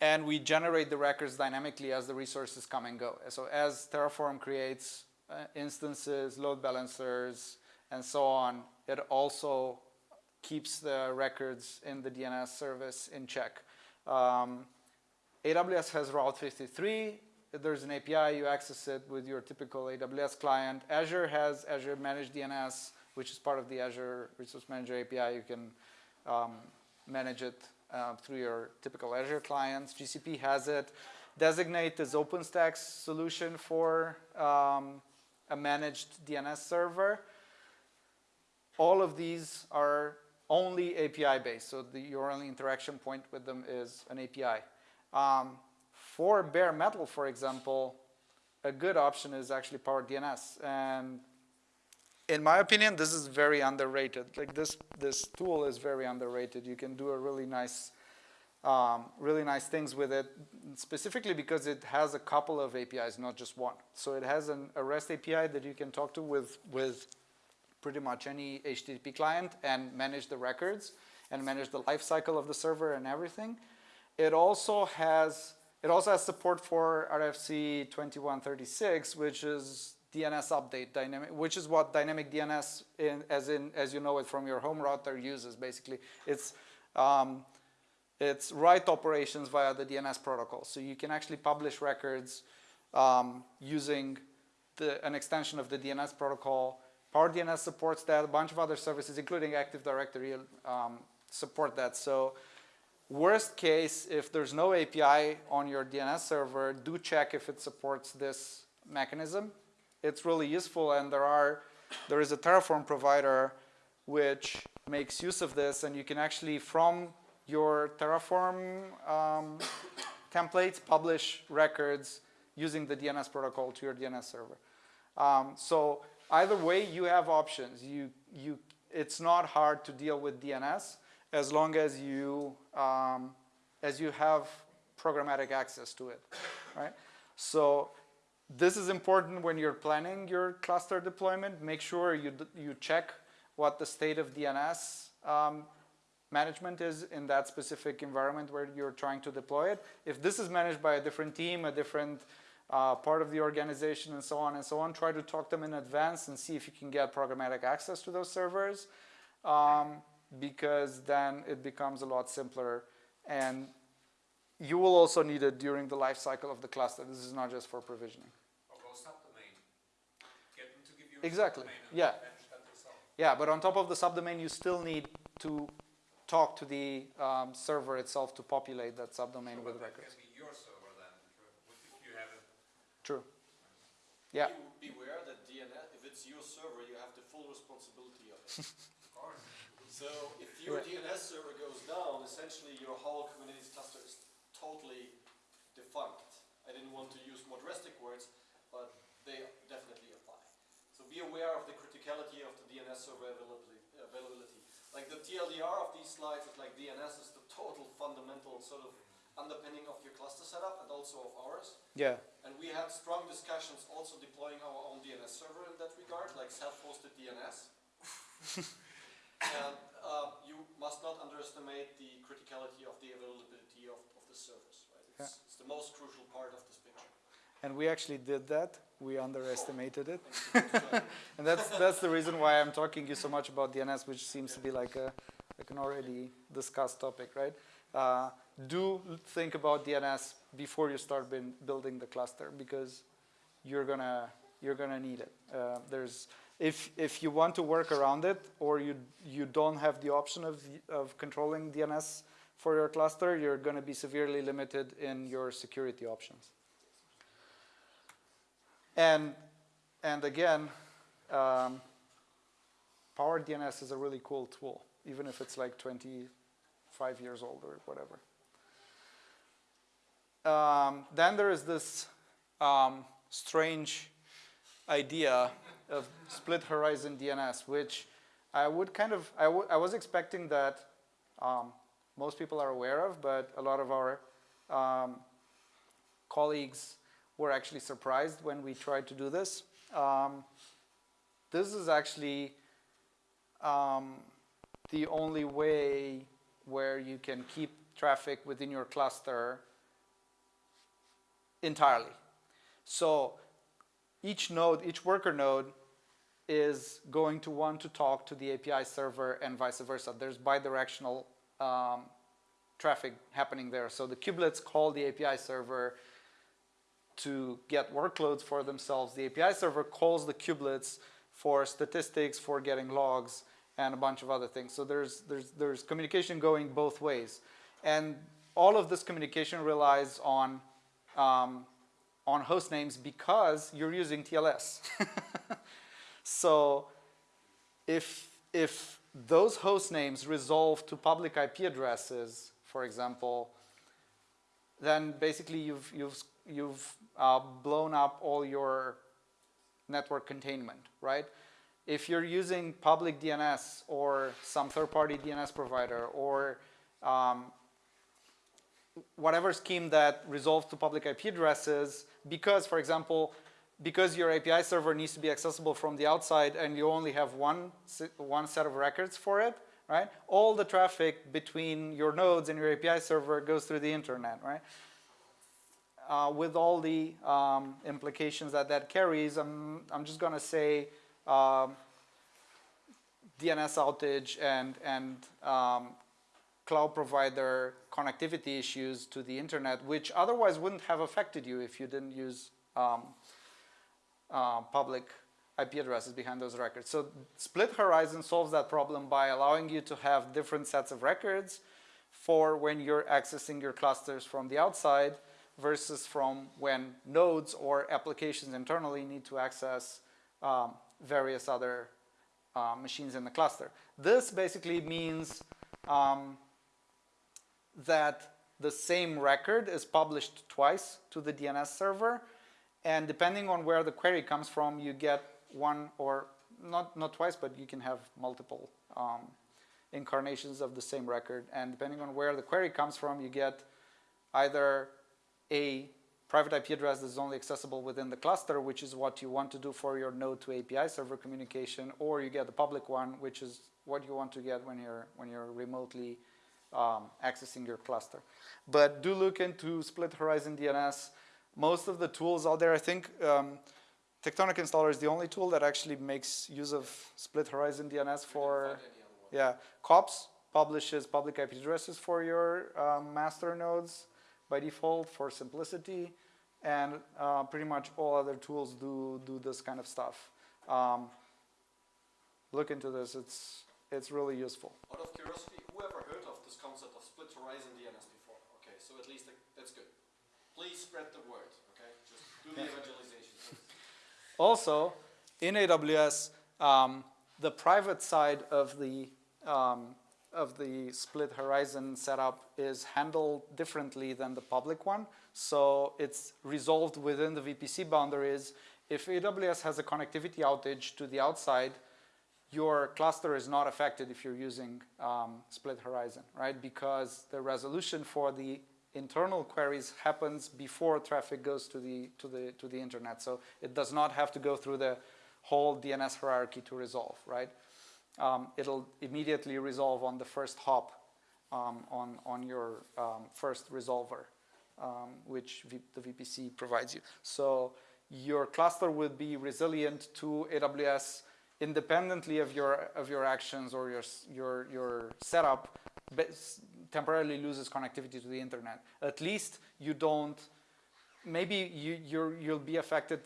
and we generate the records dynamically as the resources come and go. So as Terraform creates uh, instances, load balancers, and so on, it also keeps the records in the DNS service in check. Um, AWS has Route 53. There's an API, you access it with your typical AWS client. Azure has Azure Managed DNS, which is part of the Azure Resource Manager API. You can um, manage it uh, through your typical Azure clients. GCP has it. Designate is OpenStack's solution for um, a managed DNS server. All of these are only API based, so the, your only interaction point with them is an API. Um, for bare metal, for example, a good option is actually Power DNS. And in my opinion, this is very underrated. Like this, this tool is very underrated. You can do a really nice, um, really nice things with it, specifically because it has a couple of APIs, not just one. So it has an, a REST API that you can talk to with, with pretty much any HTTP client and manage the records and manage the life cycle of the server and everything. It also has, it also has support for RFC 2136, which is DNS update dynamic, which is what dynamic DNS, in, as in as you know it from your home router, uses. Basically, it's um, it's write operations via the DNS protocol. So you can actually publish records um, using the, an extension of the DNS protocol. Power DNS supports that. A bunch of other services, including Active Directory, um, support that. So worst case, if there's no API on your DNS server, do check if it supports this mechanism it's really useful and there are there is a Terraform provider which makes use of this and you can actually from your Terraform um, templates publish records using the DNS protocol to your DNS server. Um, so either way you have options. You, you, it's not hard to deal with DNS as long as you, um, as you have programmatic access to it, right? So this is important when you're planning your cluster deployment. Make sure you, you check what the state of DNS um, management is in that specific environment where you're trying to deploy it. If this is managed by a different team, a different uh, part of the organization and so on and so on, try to talk to them in advance and see if you can get programmatic access to those servers um, because then it becomes a lot simpler and you will also need it during the life cycle of the cluster. This is not just for provisioning. Or go subdomain. Get them to give you a Exactly, subdomain and yeah. manage that yourself. Yeah, but on top of the subdomain, you still need to talk to the um, server itself to populate that subdomain with But that records. can be your server then, if if you have it. True. Yeah, Be- Beware that DNS, if it's your server, you have the full responsibility of it. (laughs) So if your Right. DNS server goes down, essentially your whole Kubernetes cluster is totally defunct. I didn't want to use more drastic words, but they definitely apply. So be aware of the criticality of the DNS server availability. availability. Like the TLDR of these slides is like DNS is the total fundamental sort of underpinning of your cluster setup and also of ours. yeah, And we had strong discussions also deploying our own DNS server in that regard, like self-hosted DNS. (laughs) and um, you must not underestimate the criticality of the availability of, of the service. Right? It's, it's the most crucial part of this picture. and we actually did that. We underestimated it. Thank you. So, (laughs) And that's, that's the reason why I'm talking you so much about DNS, which seems to be like a, like an already discussed topic, right? Uh, do think about DNS before you start building the cluster because you're gonna, you're gonna need it. Uh, there's, if, if you want to work around it or you, you don't have the option of, of controlling DNS for your cluster, you're gonna be severely limited in your security options. And, and again, um, Power DNS is a really cool tool, even if it's like 25 years old or whatever. Um, then there is this um, strange idea of split horizon DNS, which I would kind of, I, was expecting that um, most people are aware of, but a lot of our um, colleagues were actually surprised when we tried to do this. Um, this is actually um, the only way where you can keep traffic within your cluster entirely. So each node, each worker node is going to want to talk to the API server and vice versa. There's bidirectional um, traffic happening there. So the kubelets call the API server to get workloads for themselves. The API server calls the kubelets for statistics, for getting logs, and a bunch of other things. So there's, there's, there's communication going both ways. And all of this communication relies on, um, on host names because you're using TLS. (laughs) so if, if those host names resolve to public IP addresses, for example, then basically you've, you've, you've uh, blown up all your network containment, right? If you're using public DNS or some third-party DNS provider or um, whatever scheme that resolves to public IP addresses, because, for example, because your API server needs to be accessible from the outside and you only have one, one set of records for it, right? All the traffic between your nodes and your API server goes through the internet, right? Uh, with all the um, implications that that carries, I'm, I'm just to say um, DNS outage and, and um, cloud provider connectivity issues to the internet, which otherwise wouldn't have affected you if you didn't use um, uh, public IP addresses behind those records. So Split Horizon solves that problem by allowing you to have different sets of records for when you're accessing your clusters from the outside versus from when nodes or applications internally need to access um, various other uh, machines in the cluster. This basically means um, that the same record is published twice to the DNS server and depending on where the query comes from you get one or not, not twice but you can have multiple um, incarnations of the same record. And depending on where the query comes from you get either a private IP address that is only accessible within the cluster which is what you want to do for your node to API server communication or you get the public one which is what you want to get when you're when you're remotely um, accessing your cluster. But do look into Split Horizon DNS. Most of the tools out there, I think um, Tectonic Installer is the only tool that actually makes use of Split Horizon DNS for, yeah, kops publishes public IP addresses for your um, master nodes by default for simplicity. And uh, pretty much all other tools do, do this kind of stuff. Um, look into this, it's, it's really useful. Out of curiosity, whoever heard of this concept of split horizon DNS before? Okay, so at least that's good. Please spread the word, okay? Just do the evangelization. Also, in AWS, um, the private side of the um, of the split horizon setup is handled differently than the public one. So it's resolved within the VPC boundaries. If AWS has a connectivity outage to the outside, your cluster is not affected if you're using um, split horizon, right? Because the resolution for the internal queries happens before traffic goes to the, to the, to the internet. So it does not have to go through the whole DNS hierarchy to resolve, right? Um, it'll immediately resolve on the first hop um, on, on your um, first resolver, um, which v the VPC provides you. So your cluster would be resilient to AWS independently of your of your actions or your your your setup temporarily loses connectivity to the internet at least you don't maybe you you you'll be affected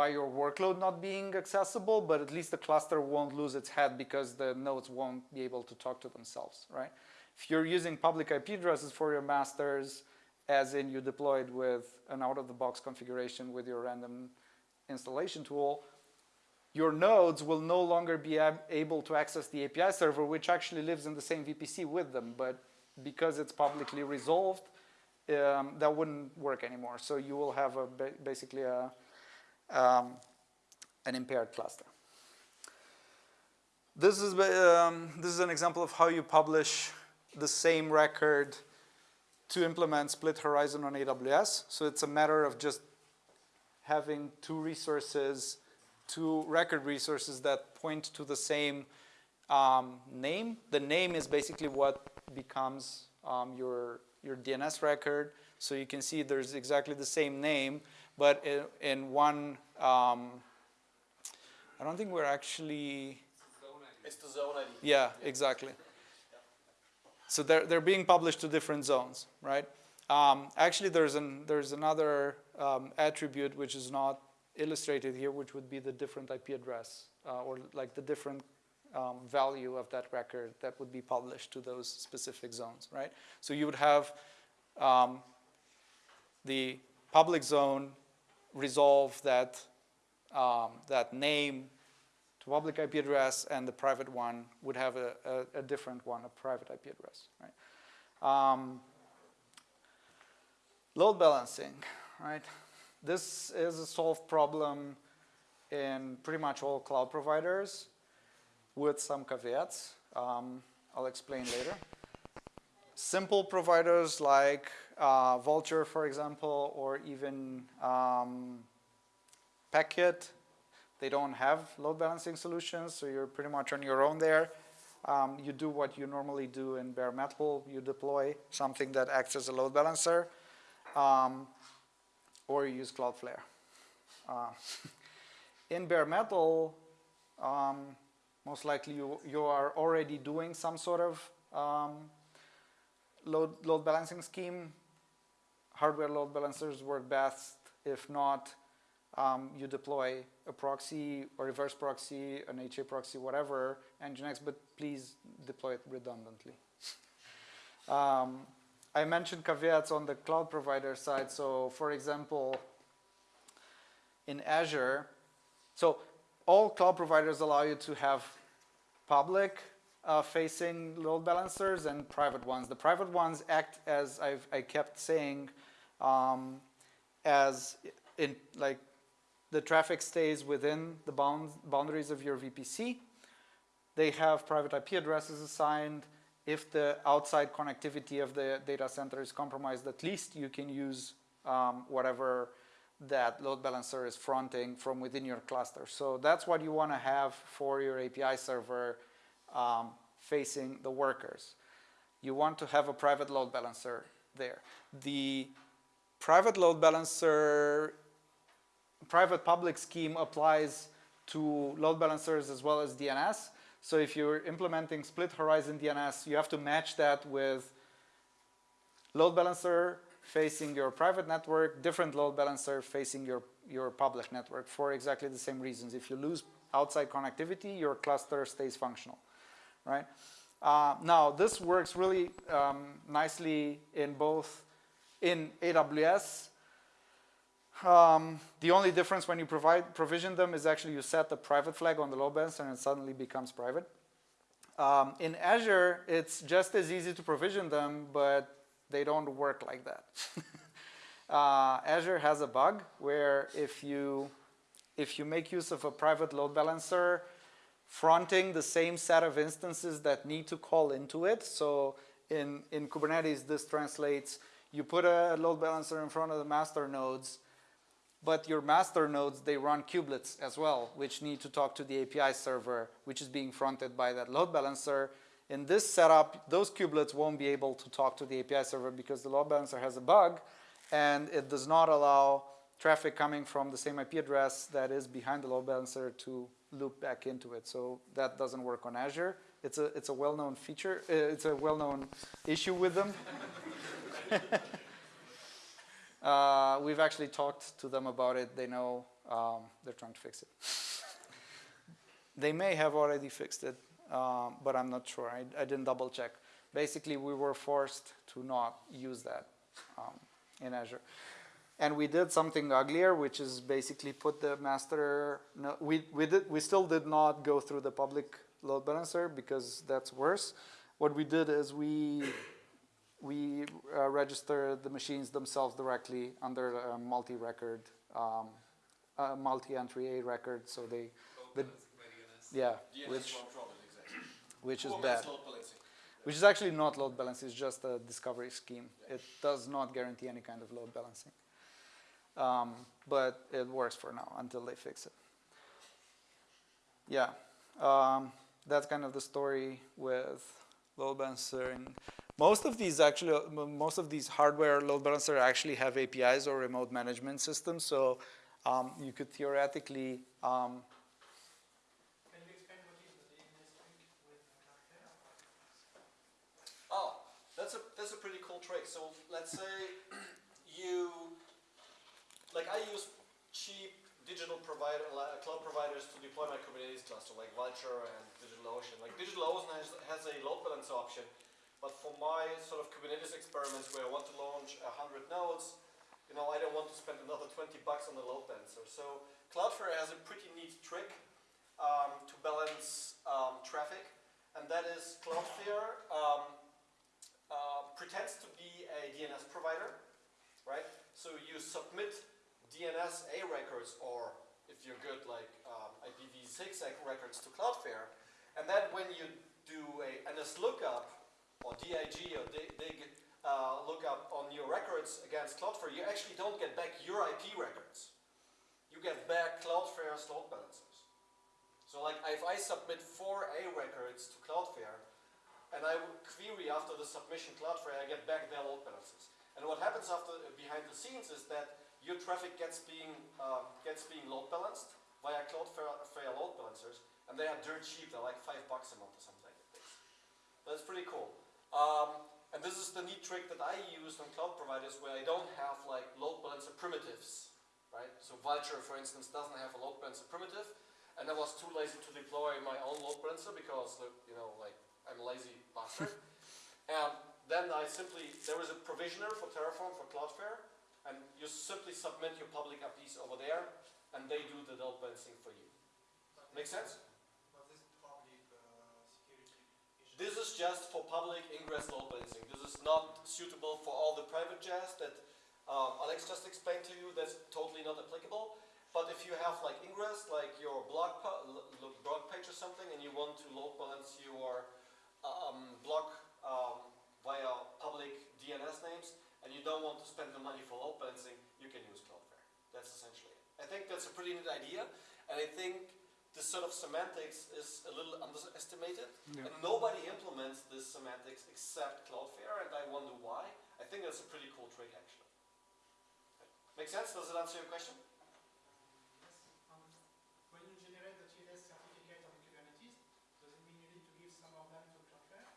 by your workload not being accessible but at least the cluster won't lose its head because the nodes won't be able to talk to themselves right if you're using public IP addresses for your masters as in you deployed with an out-of-the-box configuration with your random installation tool your nodes will no longer be able to access the API server, which actually lives in the same VPC with them. But because it's publicly resolved, um, that wouldn't work anymore. So you will have a ba basically a, um, an impaired cluster. This is, um, this is an example of how you publish the same record to implement split horizon on AWS. So it's a matter of just having two resources two record resources that point to the same um, name. The name is basically what becomes um, your, your DNS record. So you can see there's exactly the same name, but in, in one, um, I don't think we're actually, It's the zone ID. yeah, exactly. So they're, they're being published to different zones, right? Um, actually, there's, an, there's another um, attribute which is not illustrated here, which would be the different IP address, uh, or like the different um, value of that record that would be published to those specific zones, right? So you would have um, the public zone resolve that, um, that name to public IP address, and the private one would have a, a, a different one, a private IP address, right? Um, load balancing, right? This is a solved problem in pretty much all cloud providers with some caveats. Um, I'll explain later. Simple providers like uh, Vultr, for example, or even um, Packet, they don't have load balancing solutions, so you're pretty much on your own there. Um, you do what you normally do in bare metal. You deploy something that acts as a load balancer, um, or you use Cloudflare. Uh, (laughs) in bare metal, um, most likely you, you are already doing some sort of um, load, load balancing scheme. Hardware load balancers work best. If not, um, you deploy a proxy, a reverse proxy, an HA proxy, whatever, Nginx, but please deploy it redundantly. (laughs) um, I mentioned caveats on the cloud provider side. So for example, in Azure, so all cloud providers allow you to have public uh, facing load balancers and private ones. The private ones act as I've, I kept saying, um, as in like the traffic stays within the bounds, boundaries of your VPC. They have private IP addresses assigned. If the outside connectivity of the data center is compromised, at least you can use um, whatever that load balancer is fronting from within your cluster. So that's what you want to have for your API server um, facing the workers. You want to have a private load balancer there. The private load balancer, private public scheme applies to load balancers as well as DNS. So if you're implementing split horizon DNS, you have to match that with load balancer facing your private network, different load balancer facing your, your public network for exactly the same reasons. If you lose outside connectivity, your cluster stays functional, right? Uh, now, this works really um, nicely in both in AWS. Um, the only difference when you provide provision them is actually you set the private flag on the load balancer and it suddenly becomes private. Um, in Azure, it's just as easy to provision them, but they don't work like that. (laughs) uh, Azure has a bug where if you, if you make use of a private load balancer, fronting the same set of instances that need to call into it. So in, in Kubernetes, this translates, you put a load balancer in front of the master nodes, but your master nodes, they run kubelets as well, which need to talk to the API server, which is being fronted by that load balancer. In this setup, those kubelets won't be able to talk to the API server because the load balancer has a bug, and it does not allow traffic coming from the same IP address that is behind the load balancer to loop back into it. So that doesn't work on Azure. It's a, it's a well-known feature. Uh, it's a well-known issue with them. (laughs) uh, we've actually talked to them about it. They know um, they're trying to fix it. (laughs) they may have already fixed it, um, but I'm not sure. I, I, didn't double check. Basically, we were forced to not use that um, in Azure. And we did something uglier, which is basically put the master, no, we, we, did, we still did not go through the public load balancer because that's worse. What we did is we, we uh, registered the machines themselves directly under a multi-record, um, a multi-entry A record, so they, the, yeah, which, which is bad. Which is actually not load balancing, it's just a discovery scheme. It does not guarantee any kind of load balancing. Um, but it works for now until they fix it. Yeah, um, that's kind of the story with load balancing. Most of these actually, most of these hardware load balancer actually have APIs or remote management systems. So um, you could theoretically, um, Can you explain what is the DNS trick with Cloudflare? Oh, that's a that's a pretty cool trick. So let's say you like I use cheap digital provider li- cloud providers to deploy my Kubernetes cluster, like Vultr and DigitalOcean. Like DigitalOcean has, has a load balancer option, but for my sort of Kubernetes experiments where I want to launch hundred nodes, you know, I don't want to spend another 20 bucks on the load balancer. So Cloudflare has a pretty neat trick um, to balance um, traffic, and that is Cloudflare um, pretends to be a DNS provider, right? So you submit DNS A records, or if you're good, like um, IPv6 records to Cloudflare, and then when you do a NS lookup or DIG or dig, uh, lookup on your records against Cloudflare, you actually don't get back your IP records. You get back Cloudflare's load balancers. So like if I submit four A records to Cloudflare, and I query after the submission Cloudflare, I get back their load balancers. And what happens after behind the scenes is that your traffic gets being um, gets being load balanced via Cloudflare load balancers, and they are dirt cheap. They're like five bucks a month or something like this. That's pretty cool. Um, and this is the neat trick that I use on cloud providers where I don't have like load balancer primitives, right? So Vultr, for instance, doesn't have a load balancer primitive, and I was too lazy to deploy my own load balancer because, you know, like I'm a lazy bastard. and (laughs) then I simply, there is a provisioner for Terraform for Cloudflare, and you simply submit your public IPs over there, and they do the load balancing for you. Make sense? But this public uh, security. This is just for public ingress load balancing. This is not suitable for all the private jazz that um, Alex just explained to you. That's totally not applicable. But if you have like ingress, like your blog, pa- l- l- blog page or something, and you want to load balance your um, blog um, via public DNS names, and you don't want to spend the money for load balancing, you can use Cloudflare. That's essentially it. I think that's a pretty neat idea, and I think this sort of semantics is a little underestimated, Yeah. and nobody implements this semantics except Cloudflare, and I wonder why. I think that's a pretty cool trick, actually. Make sense? Does it answer your question? Yes. Um, when you generate the TLS certificate on Kubernetes, does it mean you need to give some of them to Cloudflare?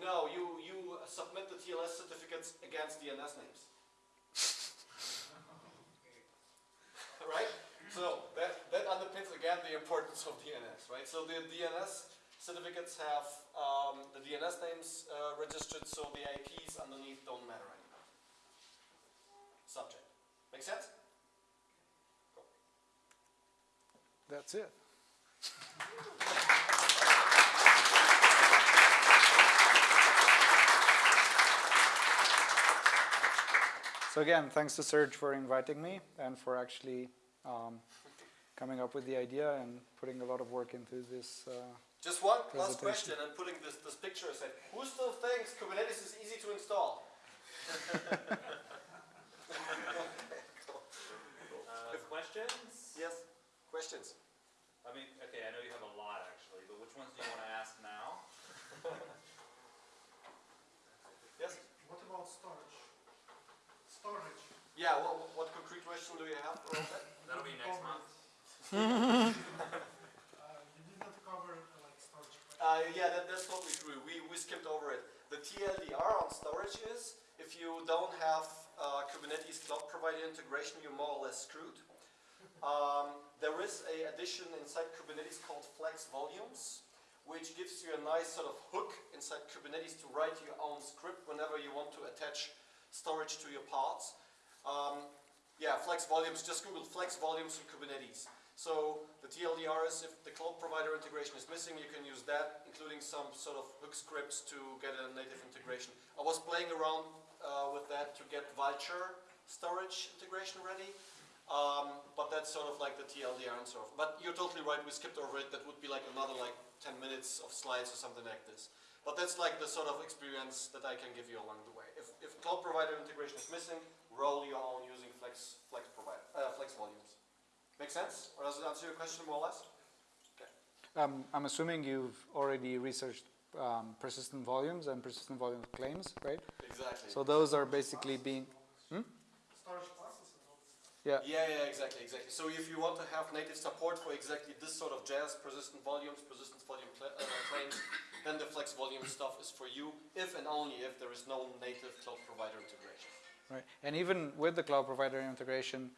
No, you, you submit the TLS certificates against DNS names. (laughs) right? So that, that underpins again the importance of DNS, right? So the DNS certificates have um, the DNS names uh, registered, so the IPs underneath don't matter anymore. Subject. Make sense? that's it. (laughs) So again, thanks to Serge for inviting me and for actually um, coming up with the idea and putting a lot of work into this. Uh, Just one last Presentation. question and putting this, this picture aside. Who still thinks Kubernetes is easy to install? (laughs) Uh, questions? Yes. Questions? I mean, okay, I know you have a lot actually, but which ones do you want to ask now? Yes? What about storage? Storage. Yeah, what, what concrete question do you have around that? That'll be next month. Uh, you did not cover uh, like storage. Uh, yeah, that, that's totally true. We, we skipped over it. The TLDR on storage is if you don't have uh, Kubernetes cloud provider integration, you're more or less screwed. Um, there is a addition inside Kubernetes called Flex Volumes, which gives you a nice sort of hook inside Kubernetes to write your own script whenever you want to attach storage to your pods. Um, yeah, Flex Volumes, just Google Flex Volumes in Kubernetes. So the TLDR is if the cloud provider integration is missing, you can use that, including some sort of hook scripts to get a native integration. I was playing around uh, with that to get Vultr storage integration ready. Um, but that's sort of like the TLDR and so. But you're totally right, we skipped over it. That would be like another like 10 minutes of slides or something like this. But that's like the sort of experience that I can give you along the way. If, if cloud provider integration is missing, roll your own using Flex, Flex, provider, uh, Flex volumes. Make sense? Or does it answer your question more or less? um, I'm assuming you've already researched um, persistent volumes and persistent volume claims, right? Exactly. So those are basically being, Storage classes and all. yeah, Yeah, yeah, exactly, exactly. So if you want to have native support for exactly this sort of jazz, persistent volumes, persistent volume cla uh, claims, then the flex volume stuff is for you, if and only if there is no native cloud provider integration. Right. And even with the cloud provider integration,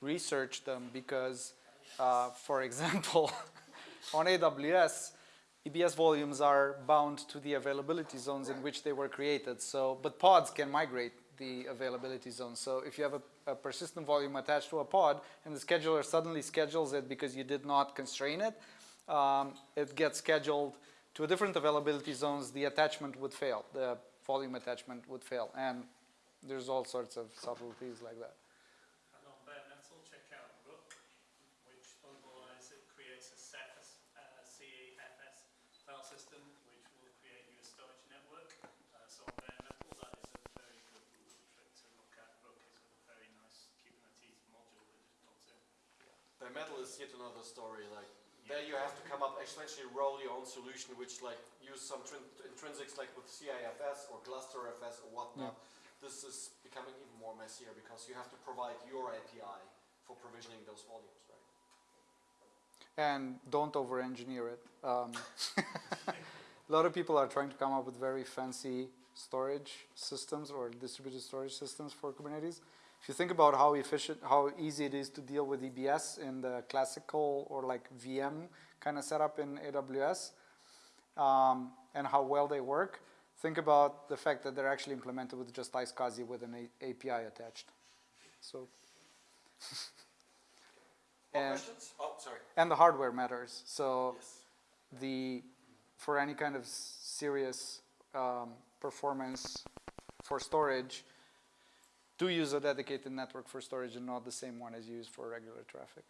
research them because, uh, for (laughs) example, on AWS, EBS volumes are bound to the availability zones in which they were created. So, but pods can migrate the availability zone. So if you have a, a persistent volume attached to a pod and the scheduler suddenly schedules it because you did not constrain it, um, it gets scheduled to a different availability zones, the attachment would fail, the volume attachment would fail. And there's all sorts of subtleties like that. And on bare metal, check out Rook, which otherwise it creates a Ceph, uh, CephFS file system, which will create you a storage network. Uh, so on bare metal, that is a very good trick to look at. Rook is a very nice Kubernetes module that just plugs in. Bare metal is yet another story. Like there, you have to come up essentially roll your own solution, which like use some intrinsics like with CIFS or GlusterFS or whatnot. This is becoming even more messier because you have to provide your API for provisioning those volumes, right? and don't over engineer it. Um, (laughs) a lot of people are trying to come up with very fancy storage systems or distributed storage systems for Kubernetes. If you think about how efficient, how easy it is to deal with EBS in the classical or like VM kind of setup in AWS, um, and how well they work, think about the fact that they're actually implemented with just iSCSI with an A- API attached. So, More And- questions? Oh, sorry. and the hardware matters. So Yes. the for any kind of serious um, performance for storage, do use a dedicated network for storage and not the same one as you use for regular traffic.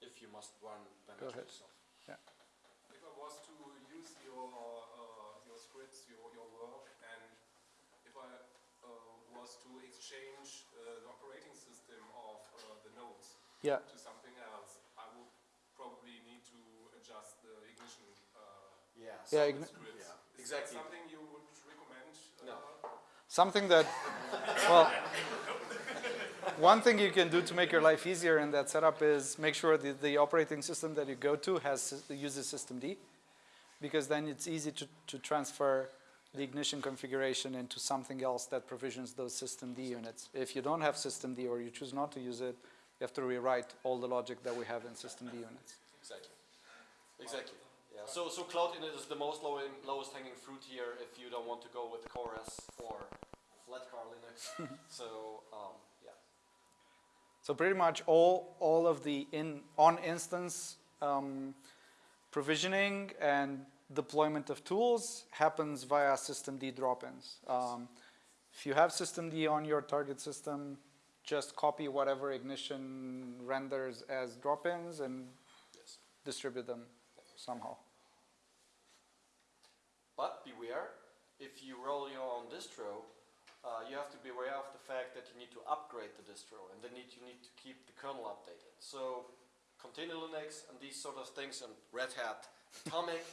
If you must run bare Go metal ahead. yourself. If I was to use your, uh, your scripts, your, your work, and if I uh, was to uh, the operating system of uh, the nodes Yeah. to something else, I would probably need to adjust the ignition uh, Yeah. Yeah, igni- Yeah, Is exactly. that something you would recommend? No. Uh, Something that, well, one thing you can do to make your life easier in that setup is make sure that the operating system that you go to has sys- uses systemd, because then it's easy to, to transfer the ignition configuration into something else that provisions those systemd units. If you don't have systemd or you choose not to use it, you have to rewrite all the logic that we have in systemd units. Exactly. Exactly. Yeah. So so cloud init is the most low lowest hanging fruit here if you don't want to go with CoreOS or Flatcar Linux. (laughs) so um, yeah. So pretty much all, all of the in, on instance um, provisioning and deployment of tools happens via systemd drop-ins. Um, if you have systemd on your target system, just copy whatever ignition renders as drop-ins and Yes. distribute them somehow. But beware, if you roll your own distro, uh, you have to be aware of the fact that you need to upgrade the distro and then need, you need to keep the kernel updated. So Container Linux and these sort of things and Red Hat Atomic,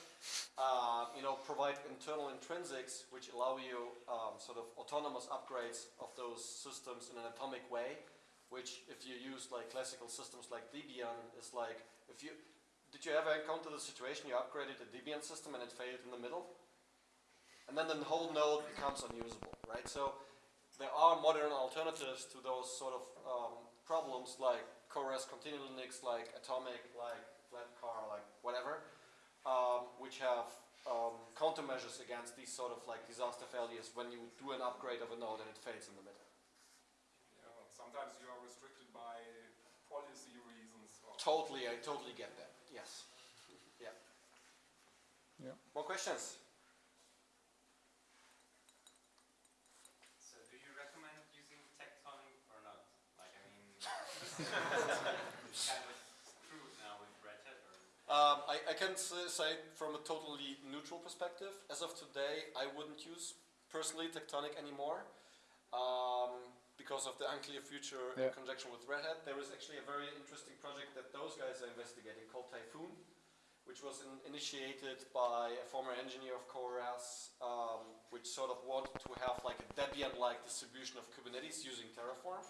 uh, you know, provide internal intrinsics which allow you um, sort of autonomous upgrades of those systems in an atomic way, which if you use like classical systems like Debian is like, if you, did you ever encounter the situation you upgraded a Debian system and it failed in the middle? And then the whole node becomes unusable, right? So there are modern alternatives to those sort of um, problems like CoreOS Container Linux, like Atomic, like Flatcar, like whatever, um, which have um, countermeasures against these sort of like disaster failures when you do an upgrade of a node and it fails in the middle. yeah, sometimes you are restricted by policy reasons. Or Totally, I totally get that. Yes. (laughs) Yeah. Yeah. More questions? So do you recommend using Tectonic or not? Like, I mean, (laughs) kind of screwed now with Red Hat or? Um, I, I can say from a totally neutral perspective, as of today, I wouldn't use personally Tectonic anymore um, because of the unclear future in conjunction with Red Hat. There is actually a very interesting project that those guys are investigating called Typhoon, which was in, initiated by a former engineer of CoreOS, um, which sort of wanted to have like a Debian-like distribution of Kubernetes using Terraform.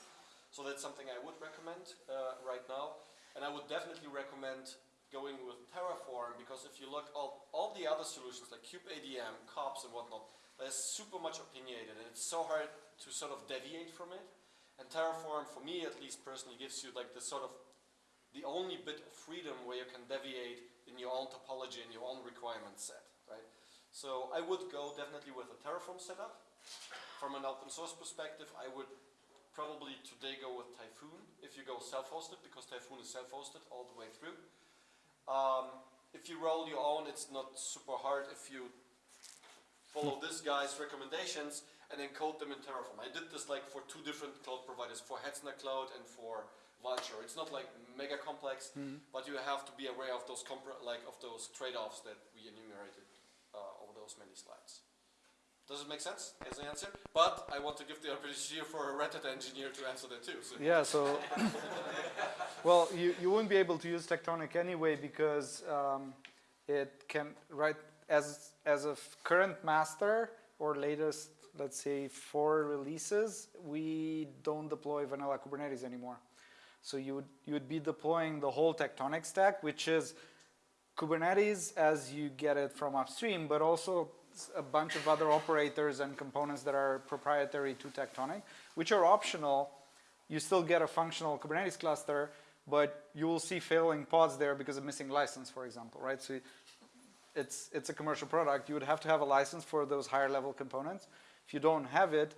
So that's something I would recommend uh, right now. And I would definitely recommend going with Terraform because if you look all, all the other solutions like kubeadm, kops and whatnot, they're super much opinionated and it's so hard to sort of deviate from it. And Terraform, for me at least personally, gives you like the sort of the only bit of freedom where you can deviate in your own topology and your own requirement set, right? So I would go definitely with a Terraform setup. From an open source perspective, I would probably today go with Typhoon if you go self-hosted because Typhoon is self-hosted all the way through. Um, if you roll your own, it's not super hard if you follow this guy's recommendations and then code them in Terraform. I did this like for two different cloud providers, for Hetzner Cloud and for Vultr. It's not like mega complex, but you have to be aware of those like of those trade-offs that we enumerated uh, over those many slides. Does it make sense as an answer? But I want to give the opportunity for a Red Hat engineer to answer that too. So. Yeah, so, well, you, you wouldn't be able to use Tectonic anyway because um, it can, right, as, as of current master or latest, let's say, four releases, we don't deploy vanilla Kubernetes anymore. So you would, you would be deploying the whole Tectonic stack, which is Kubernetes as you get it from upstream, but also a bunch of other operators and components that are proprietary to Tectonic, which are optional. You still get a functional Kubernetes cluster, but you will see failing pods there because of missing license, for example, right? So it's, it's a commercial product. You would have to have a license for those higher level components. If you don't have it,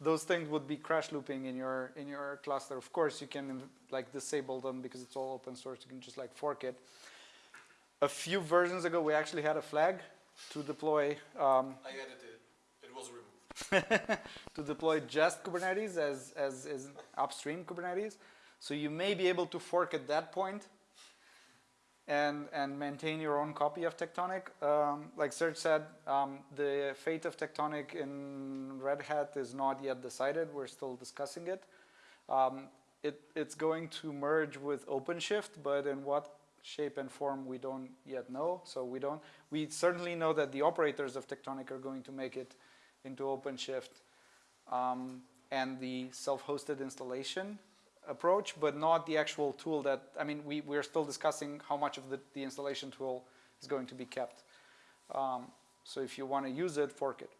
those things would be crash looping in your, in your cluster. Of course, you can like disable them because it's all open source. You can just like fork it. A few versions ago, we actually had a flag to deploy um, I edited. It was removed. (laughs) to deploy just Kubernetes as, as, as upstream Kubernetes. So you may be able to fork at that point and, and maintain your own copy of Tectonic. Um, like Serge said, um, the fate of Tectonic in Red Hat is not yet decided. We're still discussing it. Um, it it's going to merge with OpenShift, but in what shape and form we don't yet know. So we don't. We certainly know that the operators of Tectonic are going to make it into OpenShift um, and the self-hosted installation approach, but not the actual tool that, I mean, we, we're still discussing how much of the, the installation tool is going to be kept. Um, so if you want to use it, fork it. (laughs)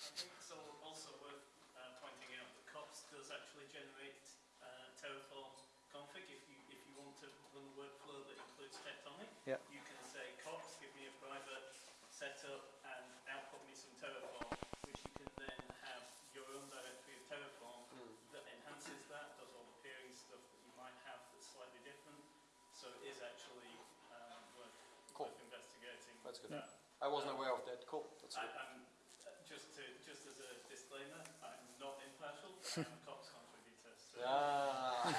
I think it's al- also worth uh, pointing out that kops does actually generate uh, Terraform config. If you, if you want to run a workflow that includes Tectonic, Yeah. you can say kops, give me a private setup and output me some Terraform, which you can then have your own directory of Terraform that enhances that, does all the peering stuff that you might have that's slightly different. So it is actually um, worth, Cool. worth investigating. That's good. that. I wasn't aware of that. Cool. That's good. I'm, uh, just to, just as a disclaimer, I'm not impartial, (laughs) I'm a kops contributor, so. Ah.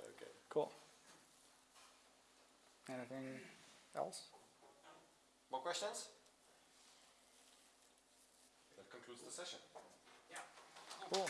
(laughs) okay. Cool. Anything else? More questions? That concludes the session. Yeah. Cool.